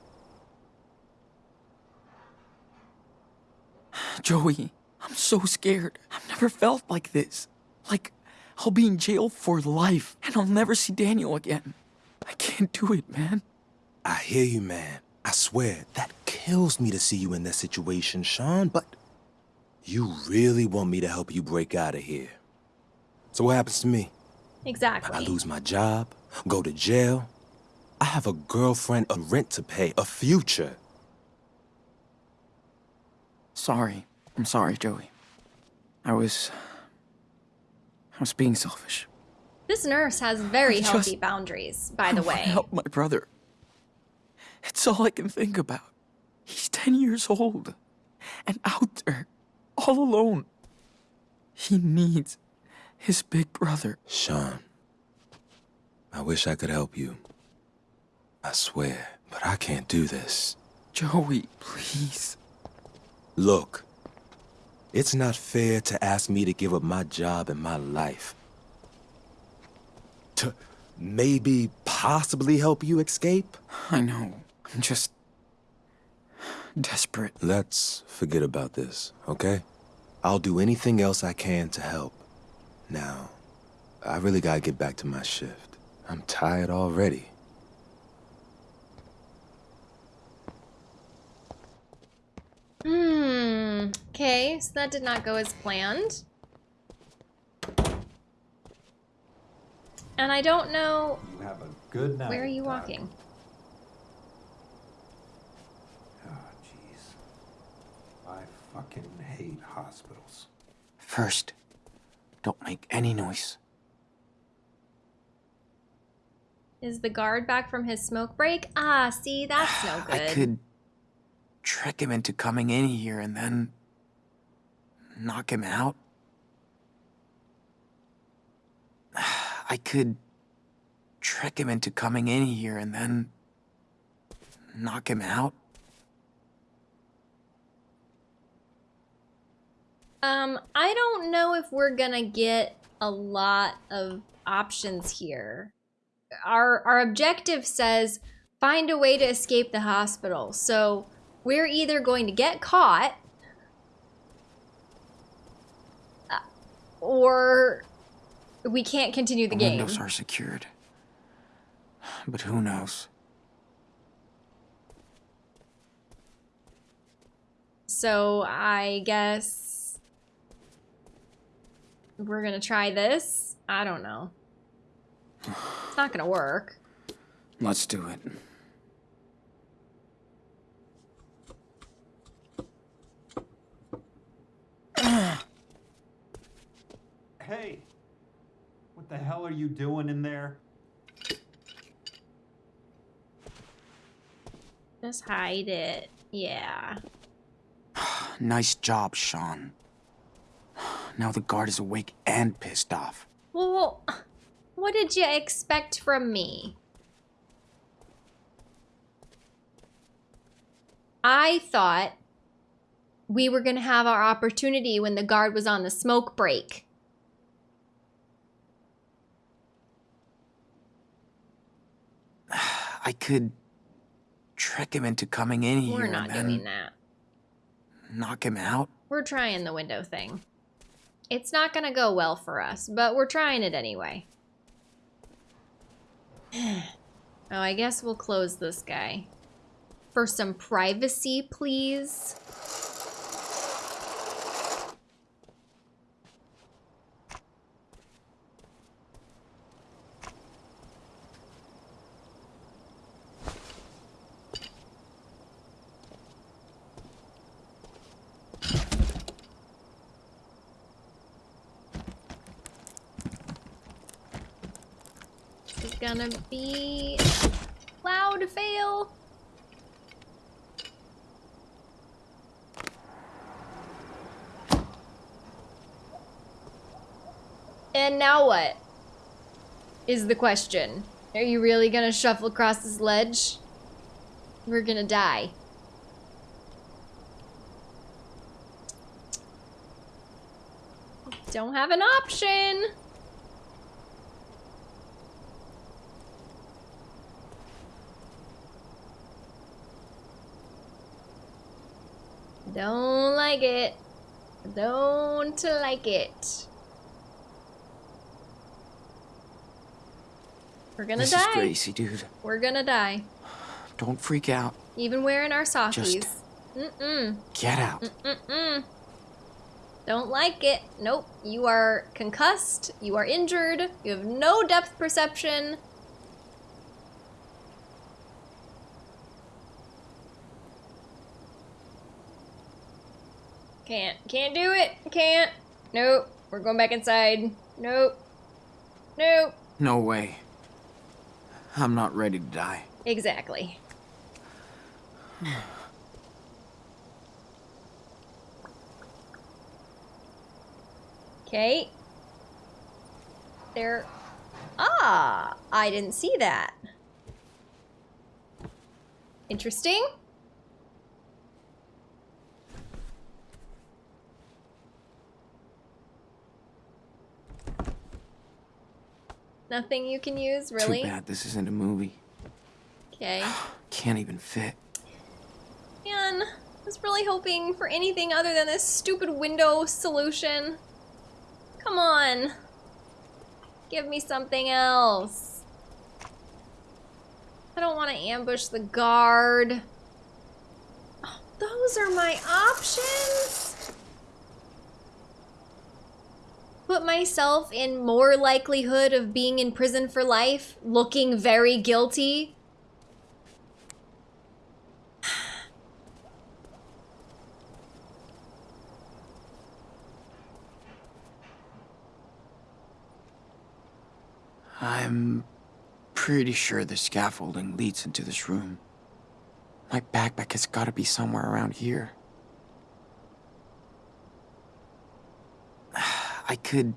Joey, I'm so scared. I've never felt like this. Like, I'll be in jail for life, and I'll never see Daniel again. I can't do it, man. I hear you, man. I swear, that kills me to see you in that situation, Sean, but you really want me to help you break out of here. So what happens to me? Exactly. I lose my job, go to jail. I have a girlfriend, a rent to pay, a future. Sorry. I'm sorry, Joey. I was. I was being selfish. This nurse has very I just- healthy boundaries, by I the wanna way. help my brother. It's all I can think about. He's 10 years old and out there, all alone. He needs his big brother. Sean, I wish I could help you. I swear, but I can't do this. Joey, please. Look, it's not fair to ask me to give up my job and my life. To maybe possibly help you escape? I know. I'm just desperate. Let's forget about this, okay? I'll do anything else I can to help. Now, I really gotta get back to my shift. I'm tired already. Hmm. Okay, so that did not go as planned. And I don't know. You have a good night. Where are you Doc. walking? Oh, jeez. I fucking hate hospitals. First, don't make any noise. Is the guard back from his smoke break? Ah, see, that's no good. I could trick him into coming in here and then knock him out. I could trick him into coming in here and then knock him out. Um, I don't know if we're gonna get a lot of options here. Our our objective says find a way to escape the hospital. So we're either going to get caught uh, or we can't continue the The game. windows are secured. But who knows? So I guess we're gonna try this. I don't know. It's not gonna work. Let's do it. Hey! What the hell are you doing in there? Just hide it. Yeah. Nice job, Sean. Now the guard is awake and pissed off. Well, what did you expect from me? I thought we were going to have our opportunity when the guard was on the smoke break. I could trick him into coming in here We're not doing that. knock him out. We're trying the window thing. It's not going to go well for us, but we're trying it anyway. oh, I guess we'll close this guy. For some privacy, please. Be loud fail. And now what? Is the question. Are you really gonna shuffle across this ledge? We're gonna die. Don't have an option. Don't like it. Don't like it. We're gonna this die. is Gracie, dude. We're gonna die. Don't freak out. Even wearing our sockies. Just- Mm-mm. Get out. Mm-mm. Don't like it. Nope. You are concussed. You are injured. You have no depth perception. Can't. Can't do it. Can't. Nope. We're going back inside. Nope. Nope. No way. I'm not ready to die. Exactly. Okay. There. Ah, I didn't see that. Interesting. Nothing you can use, really? Too bad this isn't a movie. Okay. Can't even fit. Man, I was really hoping for anything other than this stupid window solution. Come on. Give me something else. I don't want to ambush the guard. Oh, those are my options? Put myself in more likelihood of being in prison for life, looking very guilty, I'm pretty sure the scaffolding leads into this room. My backpack has got to be somewhere around here. I could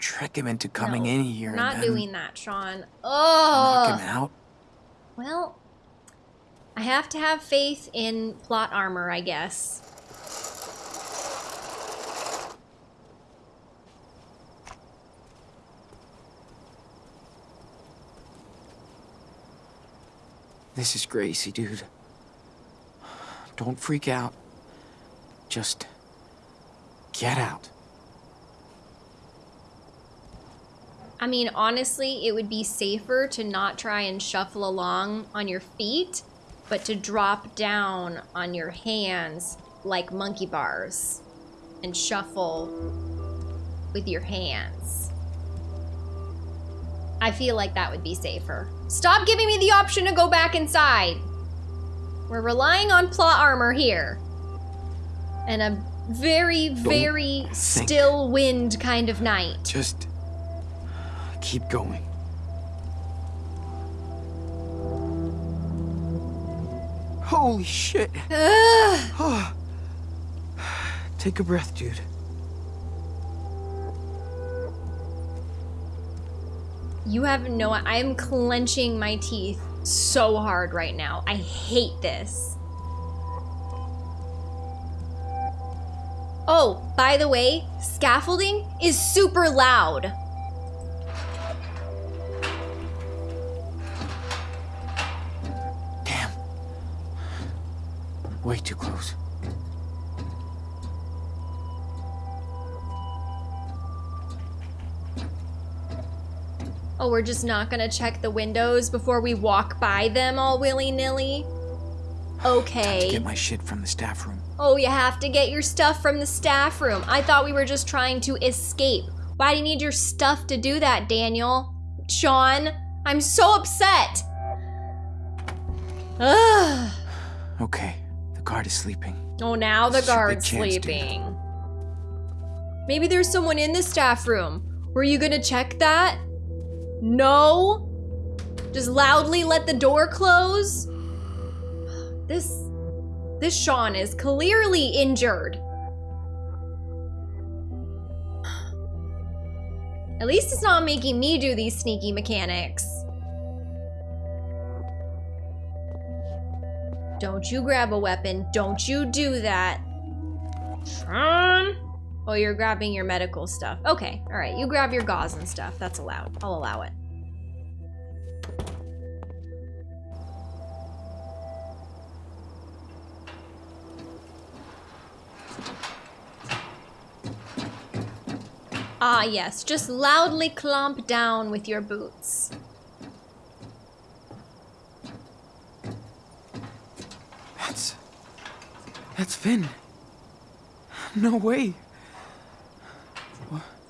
trick him into coming No, in here Not doing that, Sean. Oh. knock him out. Well, I have to have faith in plot armor, I guess. This is Gracie, dude. Don't freak out. Just get out. I mean, honestly, it would be safer to not try and shuffle along on your feet, but to drop down on your hands like monkey bars and shuffle with your hands. I feel like that would be safer. Stop giving me the option to go back inside. We're relying on plot armor here. And a very, very think. still wind kind of night. Just keep going. Holy shit. Oh, Take a breath, dude. You have no. I am clenching my teeth so hard right now. I hate this. Oh, by the way, scaffolding is super loud. Way too close. Oh, we're just not gonna check the windows before we walk by them all willy-nilly? Okay. Get my shit from the staff room. Oh, you have to get your stuff from the staff room. I thought we were just trying to escape. Why do you need your stuff to do that, Daniel? Sean, I'm so upset. Ugh. Okay, the guard is sleeping. Oh, now the This guard's dude. sleeping. Maybe there's someone in the staff room. Were you gonna check that? No? Just loudly let the door close? This. This Sean is clearly injured. At least it's not making me do these sneaky mechanics. Don't you grab a weapon. Don't you do that. Sean? Oh, you're grabbing your medical stuff. Okay, all right. You grab your gauze and stuff. That's allowed. I'll allow it. Ah, yes. Just loudly clomp down with your boots. That's. That's Finn. No way.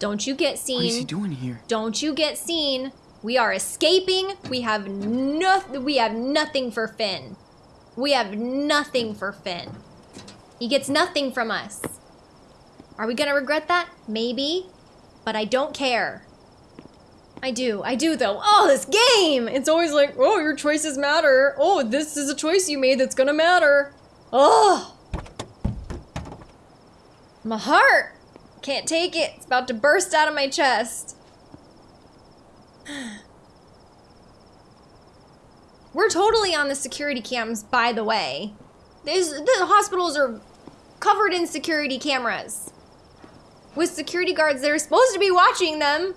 Don't you get seen. What is he doing here? Don't you get seen. We are escaping. We have nothing. We have nothing for Finn. We have nothing for Finn. He gets nothing from us. Are we gonna regret that? Maybe. But I don't care. I do. I do though. Oh, this game! It's always like, oh, your choices matter. Oh, this is a choice you made that's gonna matter. Oh! My heart! Can't take it. It's about to burst out of my chest. We're totally on the security cams, by the way. These, the hospitals are covered in security cameras. With security guards that are supposed to be watching them.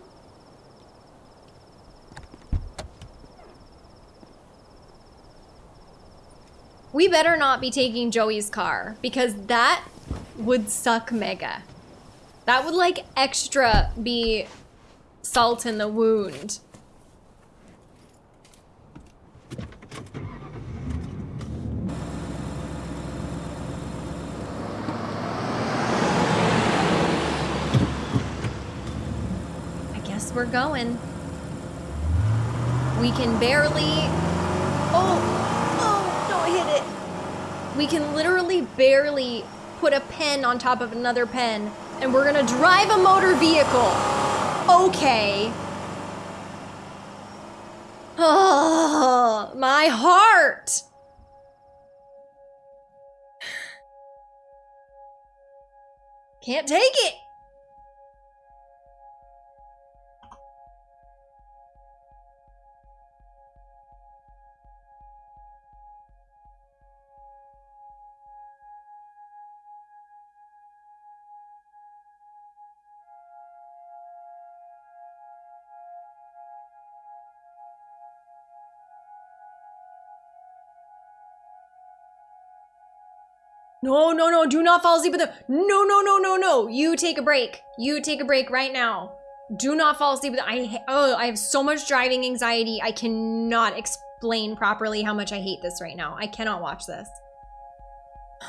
We better not be taking Joey's car because that would suck mega. That would like extra be salt in the wound. I guess we're going. We can barely. Oh, oh, don't hit it. We can literally barely put a pen on top of another pen, and we're gonna drive a motor vehicle. Okay. Oh, my heart. Can't take it. No, no, no, do not fall asleep with them. No, no, no, no, no. You take a break. You take a break right now. Do not fall asleep with. I oh, I have so much driving anxiety. I cannot explain properly how much I hate this right now. I cannot watch this.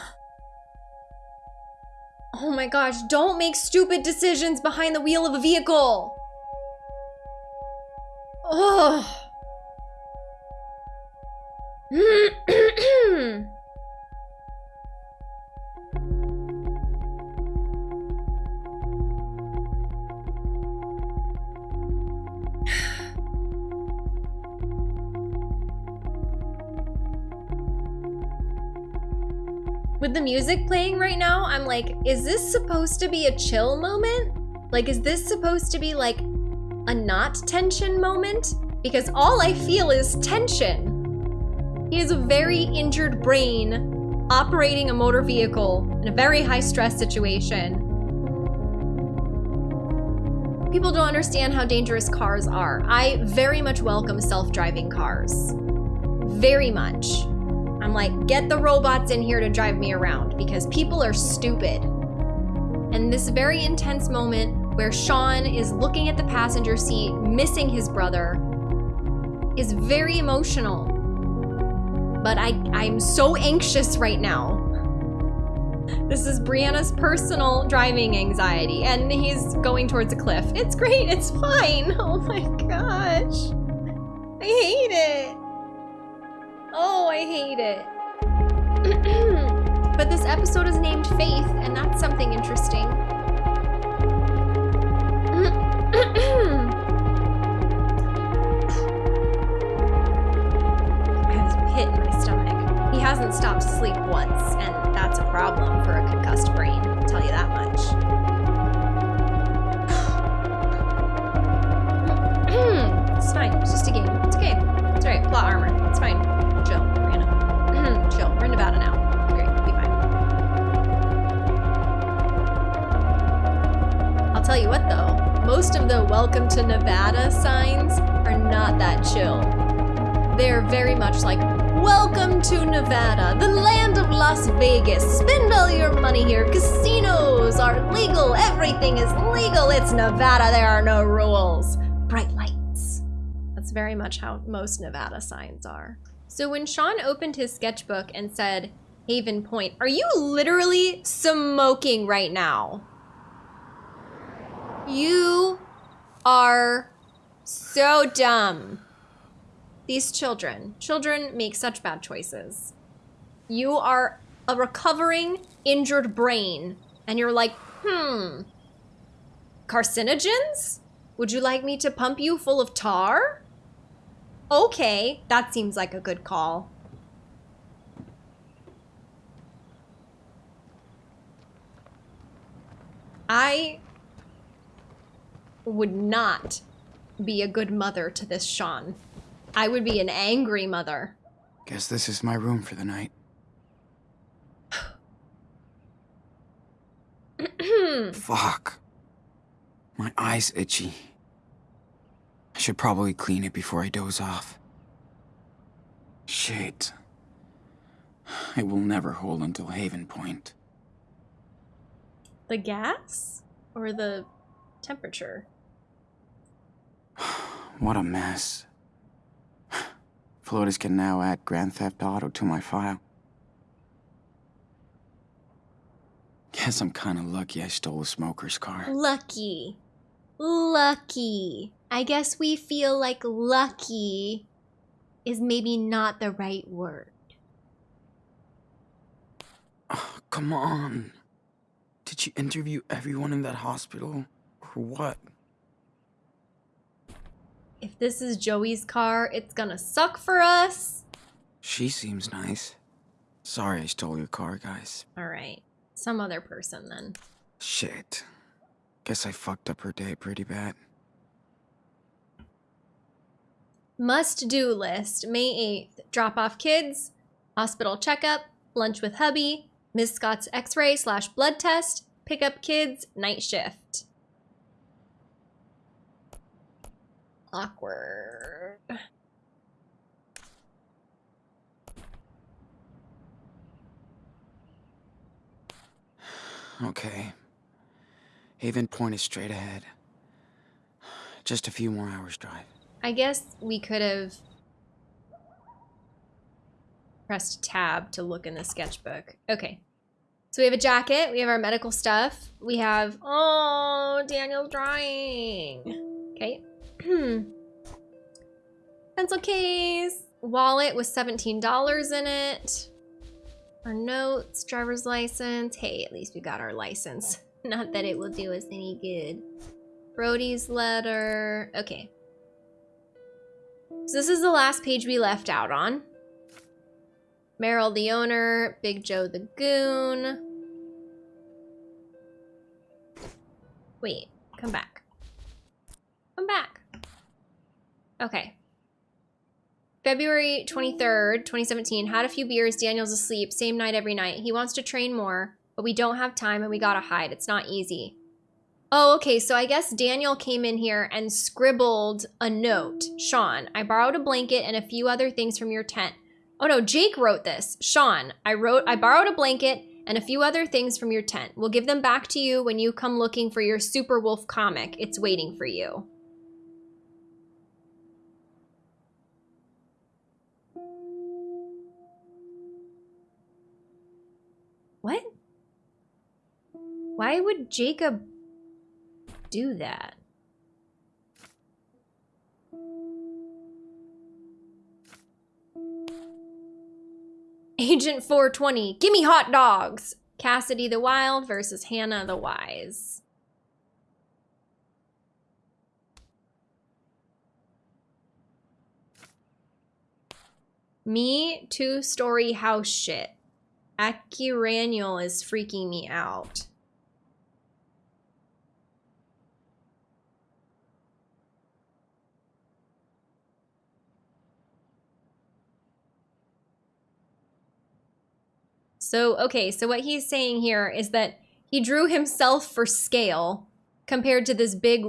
Oh my gosh, don't make stupid decisions behind the wheel of a vehicle. Ugh. with the music playing right now, I'm like, is this supposed to be a chill moment? Like, is this supposed to be like a not tension moment? Because all I feel is tension. He has a very injured brain operating a motor vehicle in a very high stress situation. People don't understand how dangerous cars are. I very much welcome self-driving cars. Very much. I'm like, get the robots in here to drive me around because people are stupid. And this very intense moment where Sean is looking at the passenger seat, missing his brother, is very emotional. But I, I'm so anxious right now. This is Brianna's personal driving anxiety, and he's going towards a cliff. It's great, it's fine. Oh my gosh. I hate it. Oh, I hate it. but this episode is named Faith, and that's something interesting. To Nevada signs are not that chill. They're very much like, welcome to Nevada, the land of Las Vegas. Spend all your money here. Casinos are legal. Everything is legal. It's Nevada. There are no rules. Bright lights. That's very much how most Nevada signs are. So when Sean opened his sketchbook and said, Haven Point, are you literally smoking right now? You are so dumb. These children, children make such bad choices. You are a recovering, injured brain, and you're like, hmm, carcinogens? Would you like me to pump you full of tar? Okay, that seems like a good call. I would not be a good mother to this Sean. I would be an angry mother. Guess this is my room for the night. Fuck. My eye's itchy. I should probably clean it before I doze off. Shit. It will never hold until Haven Point. The gas or the temperature? What a mess. Flores can now add Grand Theft Auto to my file. Guess I'm kinda lucky I stole a smoker's car. Lucky. Lucky. I guess we feel like lucky is maybe not the right word. Oh, come on. Did you interview everyone in that hospital? Or what? If this is Joey's car, it's gonna suck for us. She seems nice. Sorry I stole your car, guys. Alright. Some other person then. Shit. Guess I fucked up her day pretty bad. Must do list May 8th. Drop off kids, hospital checkup, lunch with hubby, Miss Scott's x ray slash blood test, pick up kids, night shift. Awkward. Okay. Haven Point is straight ahead. Just a few more hours drive. I guess we could have pressed tab to look in the sketchbook. Okay. So we have a jacket, we have our medical stuff, we have, oh, Daniel's drawing. Okay. Hmm. Pencil case, wallet with $17 in it. Our notes, driver's license. Hey, at least we got our license. Not that it will do us any good. Brody's letter. Okay. So this is the last page we left out on. Merrill the owner, Big Joe the goon. Wait, come back. Come back. Okay. February 23rd, 2017. Had a few beers. Daniel's asleep. Same night every night. He wants to train more, but we don't have time and we gotta hide. It's not easy. Oh, okay. So I guess Daniel came in here and scribbled a note. Sean, I borrowed a blanket and a few other things from your tent. Oh no, Jake wrote this. Sean, I wrote I borrowed a blanket and a few other things from your tent. We'll give them back to you when you come looking for your Super Wolf comic. It's waiting for you. What? Why would Jacob do that? Agent 420, gimme hot dogs! Cassidy the Wild versus Hannah the Wise. Me, two-story house shit. Akiraniel is freaking me out. So, okay, so what he's saying here is that he drew himself for scale compared to this big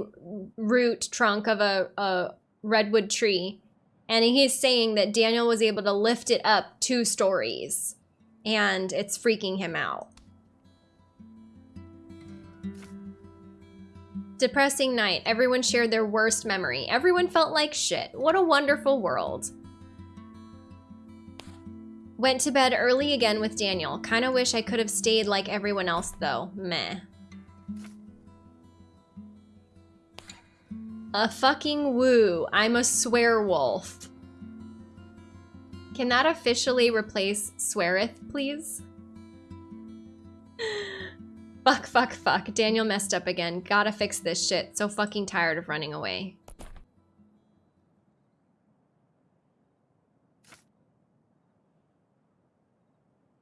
root trunk of a, a redwood tree. And he's saying that Daniel was able to lift it up two stories and it's freaking him out. Depressing night. Everyone shared their worst memory. Everyone felt like shit. What a wonderful world. Went to bed early again with Daniel. Kinda wish I could have stayed like everyone else though. Meh. A fucking woo. I'm a swear wolf. Can that officially replace sweareth, please? fuck, fuck, fuck. Daniel messed up again. Gotta fix this shit. So fucking tired of running away.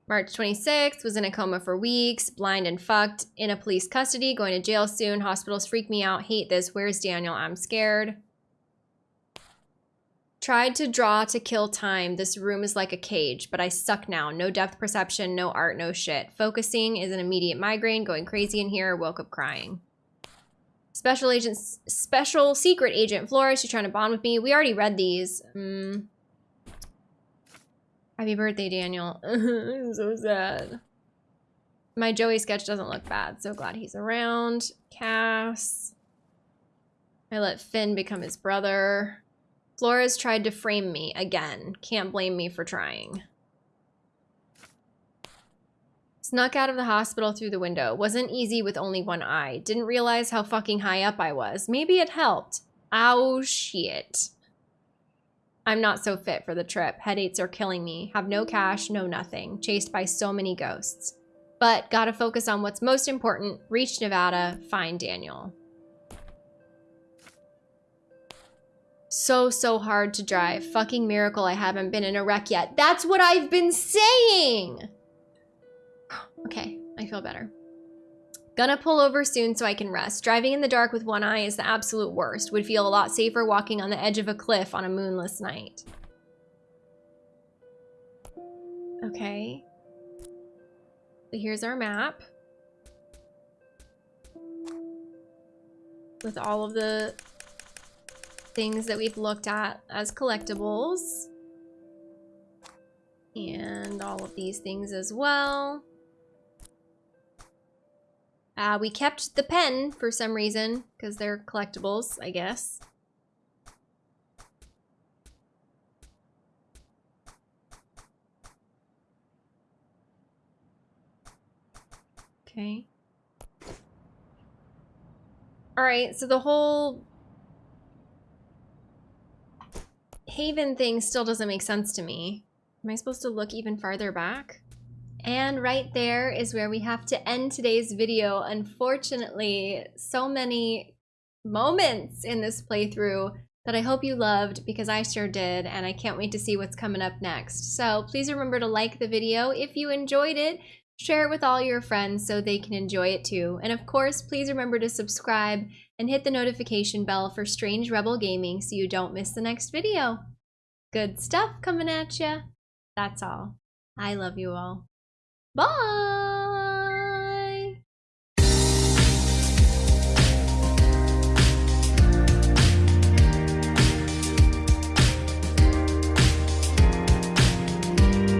March 26th, was in a coma for weeks, blind and fucked, in a police custody, going to jail soon. Hospitals freak me out, hate this. Where's Daniel? I'm scared. Tried to draw to kill time. This room is like a cage, but I suck now. No depth perception, no art, no shit. Focusing is an immediate migraine, going crazy in here, woke up crying. Special agent, special secret agent Flores, she's trying to bond with me. We already read these. Mm. Happy birthday, Daniel. I'm so sad. My Joey sketch doesn't look bad. So glad he's around. Cass. I let Finn become his brother. Flores tried to frame me again. Can't blame me for trying. Snuck out of the hospital through the window. Wasn't easy with only one eye. Didn't realize how fucking high up I was. Maybe it helped. Ow, shit. I'm not so fit for the trip. Headaches are killing me. Have no cash, no nothing. Chased by so many ghosts. But gotta focus on what's most important. Reach Nevada, find Daniel. So, so hard to drive. Fucking miracle I haven't been in a wreck yet. That's what I've been saying! Okay, I feel better. Gonna pull over soon so I can rest. Driving in the dark with one eye is the absolute worst. Would feel a lot safer walking on the edge of a cliff on a moonless night. Okay. So here's our map. With all of the things that we've looked at as collectibles. And all of these things as well. Uh, we kept the pen for some reason, because they're collectibles, I guess. Okay. Alright, so the whole Haven thing still doesn't make sense to me. Am I supposed to look even farther back? And right there is where we have to end today's video. Unfortunately, so many moments in this playthrough that I hope you loved because I sure did, and I can't wait to see what's coming up next. So please remember to like the video if you enjoyed it, share it with all your friends so they can enjoy it too. And of course, please remember to subscribe and hit the notification bell for Strange Rebel Gaming so you don't miss the next video. Good stuff coming at ya. That's all. I love you all. Bye!